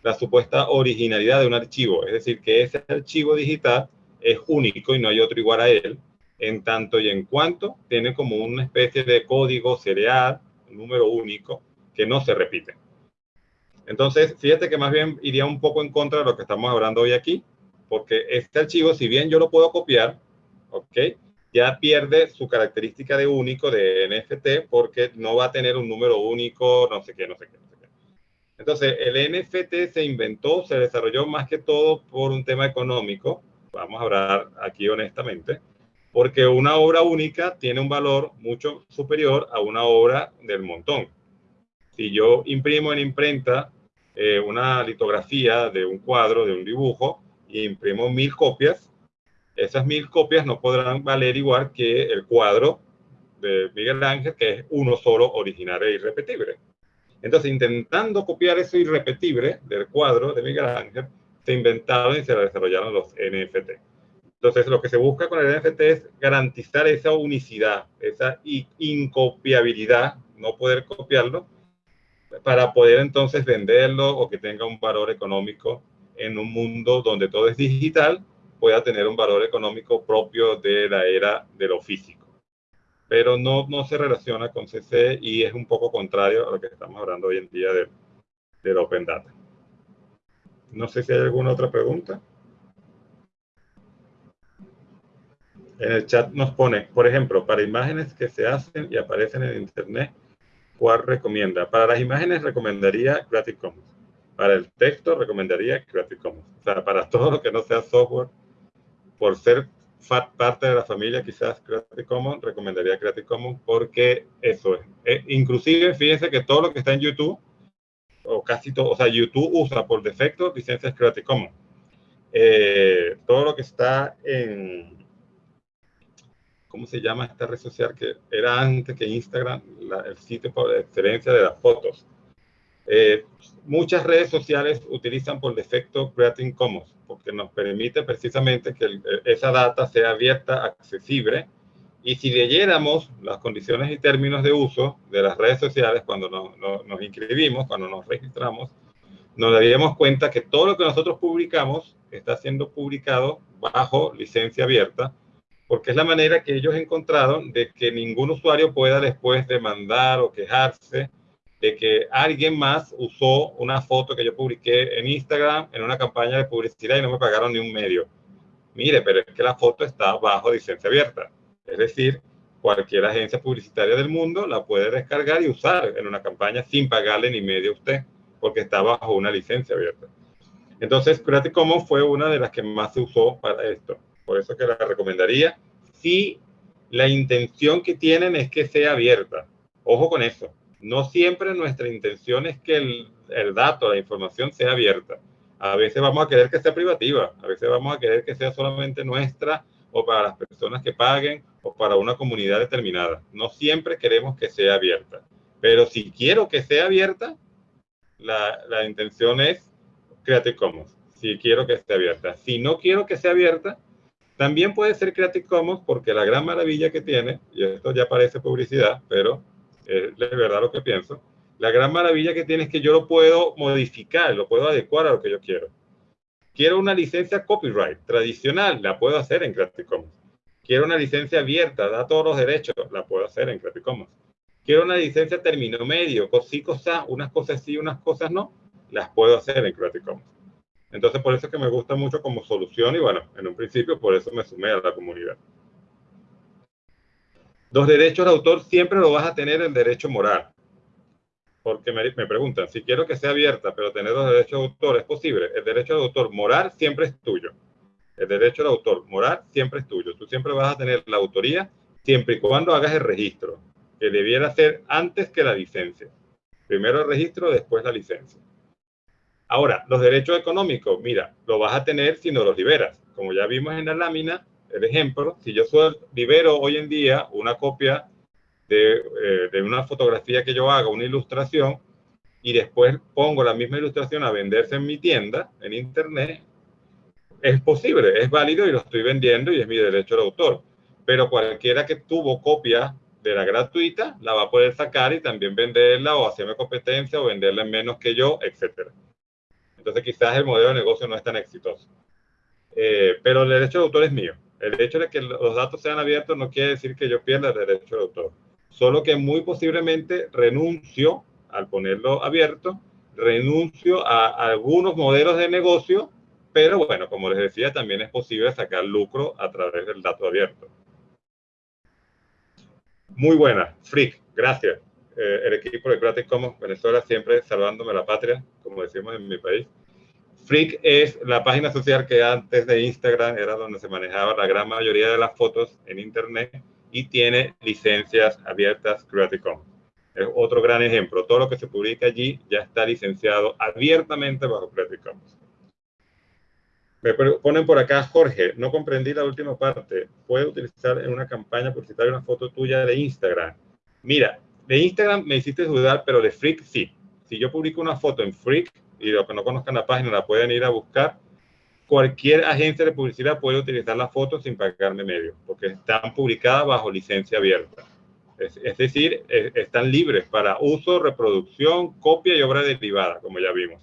la supuesta originalidad de un archivo. Es decir, que ese archivo digital es único y no hay otro igual a él, en tanto y en cuanto tiene como una especie de código serial, número único, que no se repiten. Entonces, fíjate que más bien iría un poco en contra de lo que estamos hablando hoy aquí, porque este archivo, si bien yo lo puedo copiar, ¿ok? Ya pierde su característica de único de NFT porque no va a tener un número único, no sé qué, no sé qué. Entonces, el NFT se inventó, se desarrolló más que todo por un tema económico, vamos a hablar aquí honestamente, porque una obra única tiene un valor mucho superior a una obra del montón. Si yo imprimo en imprenta eh, una litografía de un cuadro, de un dibujo, y imprimo mil copias, esas mil copias no podrán valer igual que el cuadro de Miguel Ángel, que es uno solo, original e irrepetible. Entonces, intentando copiar eso irrepetible del cuadro de Miguel Ángel, se inventaron y se desarrollaron los NFT. Entonces, lo que se busca con el NFT es garantizar esa unicidad, esa incopiabilidad, no poder copiarlo, para poder entonces venderlo o que tenga un valor económico en un mundo donde todo es digital, pueda tener un valor económico propio de la era de lo físico. Pero no, no se relaciona con CC y es un poco contrario a lo que estamos hablando hoy en día de, del Open Data. No sé si hay alguna otra pregunta. En el chat nos pone, por ejemplo, para imágenes que se hacen y aparecen en Internet, ¿cuál recomienda? Para las imágenes recomendaría Creative Commons. Para el texto recomendaría Creative Commons. O sea, para todo lo que no sea software, por ser parte de la familia, quizás Creative Commons, recomendaría Creative Commons porque eso es. Eh, inclusive, fíjense que todo lo que está en YouTube, o casi todo, o sea, YouTube usa por defecto licencias Creative Commons. Eh, todo lo que está en, ¿cómo se llama esta red social que era antes que Instagram, el sitio por excelencia de las fotos? Eh, muchas redes sociales utilizan por defecto Creative Commons porque nos permite precisamente que esa data sea abierta, accesible, y si leyéramos las condiciones y términos de uso de las redes sociales cuando nos inscribimos, cuando nos registramos, nos daríamos cuenta que todo lo que nosotros publicamos está siendo publicado bajo licencia abierta porque es la manera que ellos encontraron de que ningún usuario pueda después demandar o quejarse de que alguien más usó una foto que yo publiqué en Instagram en una campaña de publicidad y no me pagaron ni un medio. Mire, pero es que la foto está bajo licencia abierta. Es decir, cualquier agencia publicitaria del mundo la puede descargar y usar en una campaña sin pagarle ni medio a usted, porque está bajo una licencia abierta. Entonces, Creative Commons fue una de las que más se usó para esto. Por eso que la recomendaría si la intención que tienen es que sea abierta. Ojo con eso. No siempre nuestra intención es que el, dato, la información sea abierta. A veces vamos a querer que sea privativa, a veces vamos a querer que sea solamente nuestra o para las personas que paguen o para una comunidad determinada. No siempre queremos que sea abierta. Pero si quiero que sea abierta, la, la intención es Creative Commons. Si quiero que esté abierta. Si no quiero que sea abierta, también puede ser Creative Commons porque la gran maravilla que tiene, y esto ya parece publicidad, pero es verdad lo que pienso, la gran maravilla que tiene es que yo lo puedo modificar, lo puedo adecuar a lo que yo quiero. Quiero una licencia copyright tradicional, la puedo hacer en Creative Commons. Quiero una licencia abierta, da todos los derechos, la puedo hacer en Creative Commons. Quiero una licencia término medio, sí, cosas, unas cosas sí, unas cosas no, las puedo hacer en Creative Commons. Entonces, por eso es que me gusta mucho como solución y bueno, en un principio por eso me sumé a la comunidad. Los derechos de autor siempre lo vas a tener el derecho moral. Porque me, me preguntan, si quiero que sea abierta, pero tener los derechos de autor, ¿es posible? El derecho de autor moral siempre es tuyo. El derecho de autor moral siempre es tuyo. Tú siempre vas a tener la autoría siempre y cuando hagas el registro, que debiera ser antes que la licencia. Primero el registro, después la licencia. Ahora, los derechos económicos, mira, lo vas a tener si no los liberas. Como ya vimos en la lámina, el ejemplo, si yo libero hoy en día una copia de, eh, de, una fotografía que yo haga, una ilustración, y después pongo la misma ilustración a venderse en mi tienda, en internet, es posible, es válido y lo estoy vendiendo y es mi derecho de autor. Pero cualquiera que tuvo copia de la gratuita, la va a poder sacar y también venderla o hacerme competencia o venderla en menos que yo, etcétera. Entonces quizás el modelo de negocio no es tan exitoso. Eh, pero el derecho de autor es mío. El hecho de que los datos sean abiertos no quiere decir que yo pierda el derecho de autor. Solo que muy posiblemente renuncio al ponerlo abierto, renuncio a, algunos modelos de negocio, pero bueno, como les decía, también es posible sacar lucro a través del dato abierto. Muy buena, Freak, gracias. Eh, el equipo de Creative Commons Venezuela siempre salvándome la patria, como decimos en mi país. Freak es la página social que antes de Instagram era donde se manejaba la gran mayoría de las fotos en Internet y tiene licencias abiertas Creative Commons. Es otro gran ejemplo. Todo lo que se publica allí ya está licenciado abiertamente bajo Creative Commons. Me ponen por acá, Jorge, no comprendí la última parte. ¿Puedo utilizar en una campaña publicitaria una foto tuya de Instagram? Mira, de Instagram me hiciste dudar, pero de Freak sí. Si yo publico una foto en Freak, y los que no conozcan la página la pueden ir a buscar, cualquier agencia de publicidad puede utilizar la foto sin pagarme medio, porque están publicadas bajo licencia abierta. Es, es decir, están libres para uso, reproducción, copia y obra derivada, como ya vimos.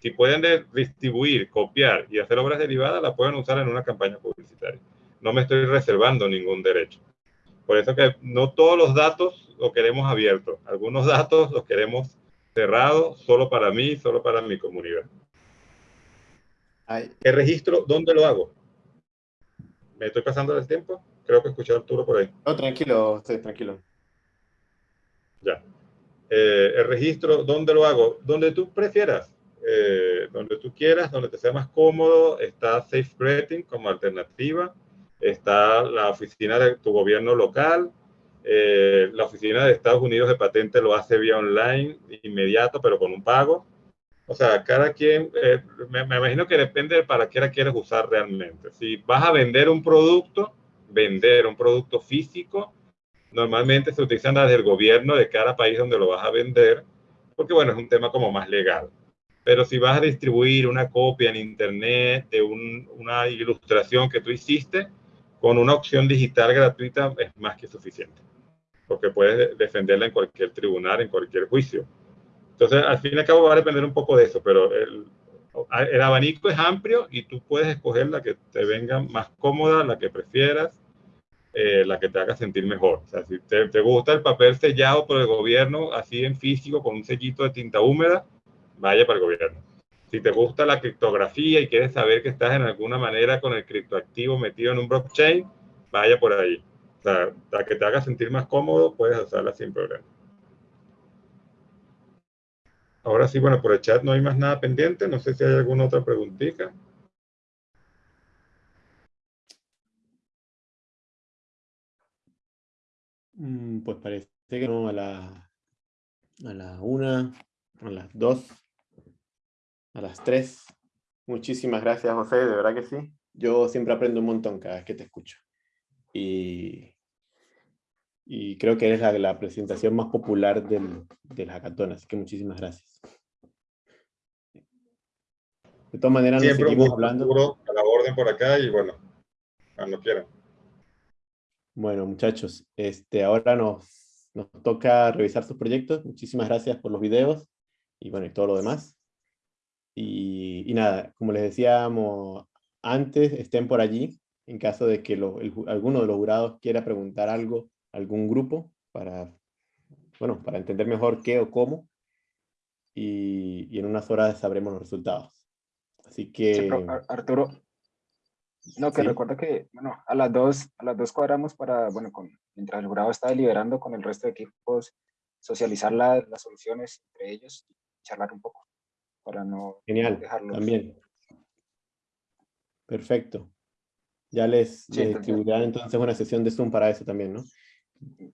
Si pueden distribuir, copiar y hacer obras derivadas, la pueden usar en una campaña publicitaria. No me estoy reservando ningún derecho. Por eso que no todos los datos los queremos abiertos. Algunos datos los queremos cerrados, solo para mí, solo para mi comunidad. ¿El registro dónde lo hago? ¿Me estoy pasando el tiempo? Creo que escuché a Arturo por ahí. No, tranquilo, estoy tranquilo. Ya. Eh, el registro, ¿dónde lo hago? Donde tú prefieras. Eh, donde tú quieras, donde te sea más cómodo. Está SafeGreeting como alternativa. Está la oficina de tu gobierno local. Eh, la oficina de Estados Unidos de patente lo hace vía online, inmediato, pero con un pago. O sea, cada quien, me, me, imagino que depende de para qué la quieres usar realmente. Si vas a vender un producto, vender un producto físico, normalmente se utilizan las del gobierno de cada país donde lo vas a vender, porque bueno, es un tema como más legal. Pero si vas a distribuir una copia en internet de una ilustración que tú hiciste, con una opción digital gratuita es más que suficiente, porque puedes defenderla en cualquier tribunal, en cualquier juicio. Entonces, al fin y al cabo va a depender un poco de eso, pero el, el abanico es amplio y tú puedes escoger la que te venga más cómoda, la que prefieras, eh, la que te haga sentir mejor. O sea, si te, te, gusta el papel sellado por el gobierno, así en físico, con un sellito de tinta húmeda, vaya para el gobierno. Si te gusta la criptografía y quieres saber que estás en alguna manera con el criptoactivo metido en un blockchain, vaya por ahí. Sea, la que te haga sentir más cómodo, puedes usarla sin problema. Ahora sí, bueno, por el chat no hay más nada pendiente. No sé si hay alguna otra preguntita. Mm, pues parece que no a la, a la una, a las dos, a las tres. Muchísimas gracias, José, de verdad que sí. Yo siempre aprendo un montón cada vez que te escucho. Y, y creo que eres la, la presentación más popular del, del hackathon, así que muchísimas gracias. De todas maneras, nos Siempre seguimos un gusto, hablando. A la orden por acá y bueno, cuando quieran. Bueno, muchachos, este, ahora nos, nos toca revisar sus proyectos. Muchísimas gracias por los videos y bueno, y todo lo demás. Y, y nada, como les decíamos antes, estén por allí en caso de que lo- el alguno de los jurados quiera preguntar algo algún grupo para, bueno, para entender mejor qué o cómo. Y, y en unas horas sabremos los resultados. Así que... Sí, Arturo, no, que Sí. recuerda que, bueno, a las dos, a las dos cuadramos para, bueno, con, mientras el jurado está deliberando con el resto de equipos, socializar la- las soluciones entre ellos y charlar un poco, para no Genial, dejarlos. también. Perfecto. Ya les, Sí, les distribuirán entonces una sesión de Zoom para eso también, ¿no?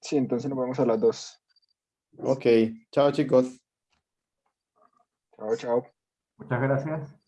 Sí, entonces nos vemos a las dos. Ok, chao chicos. Chao, chao. Muchas gracias.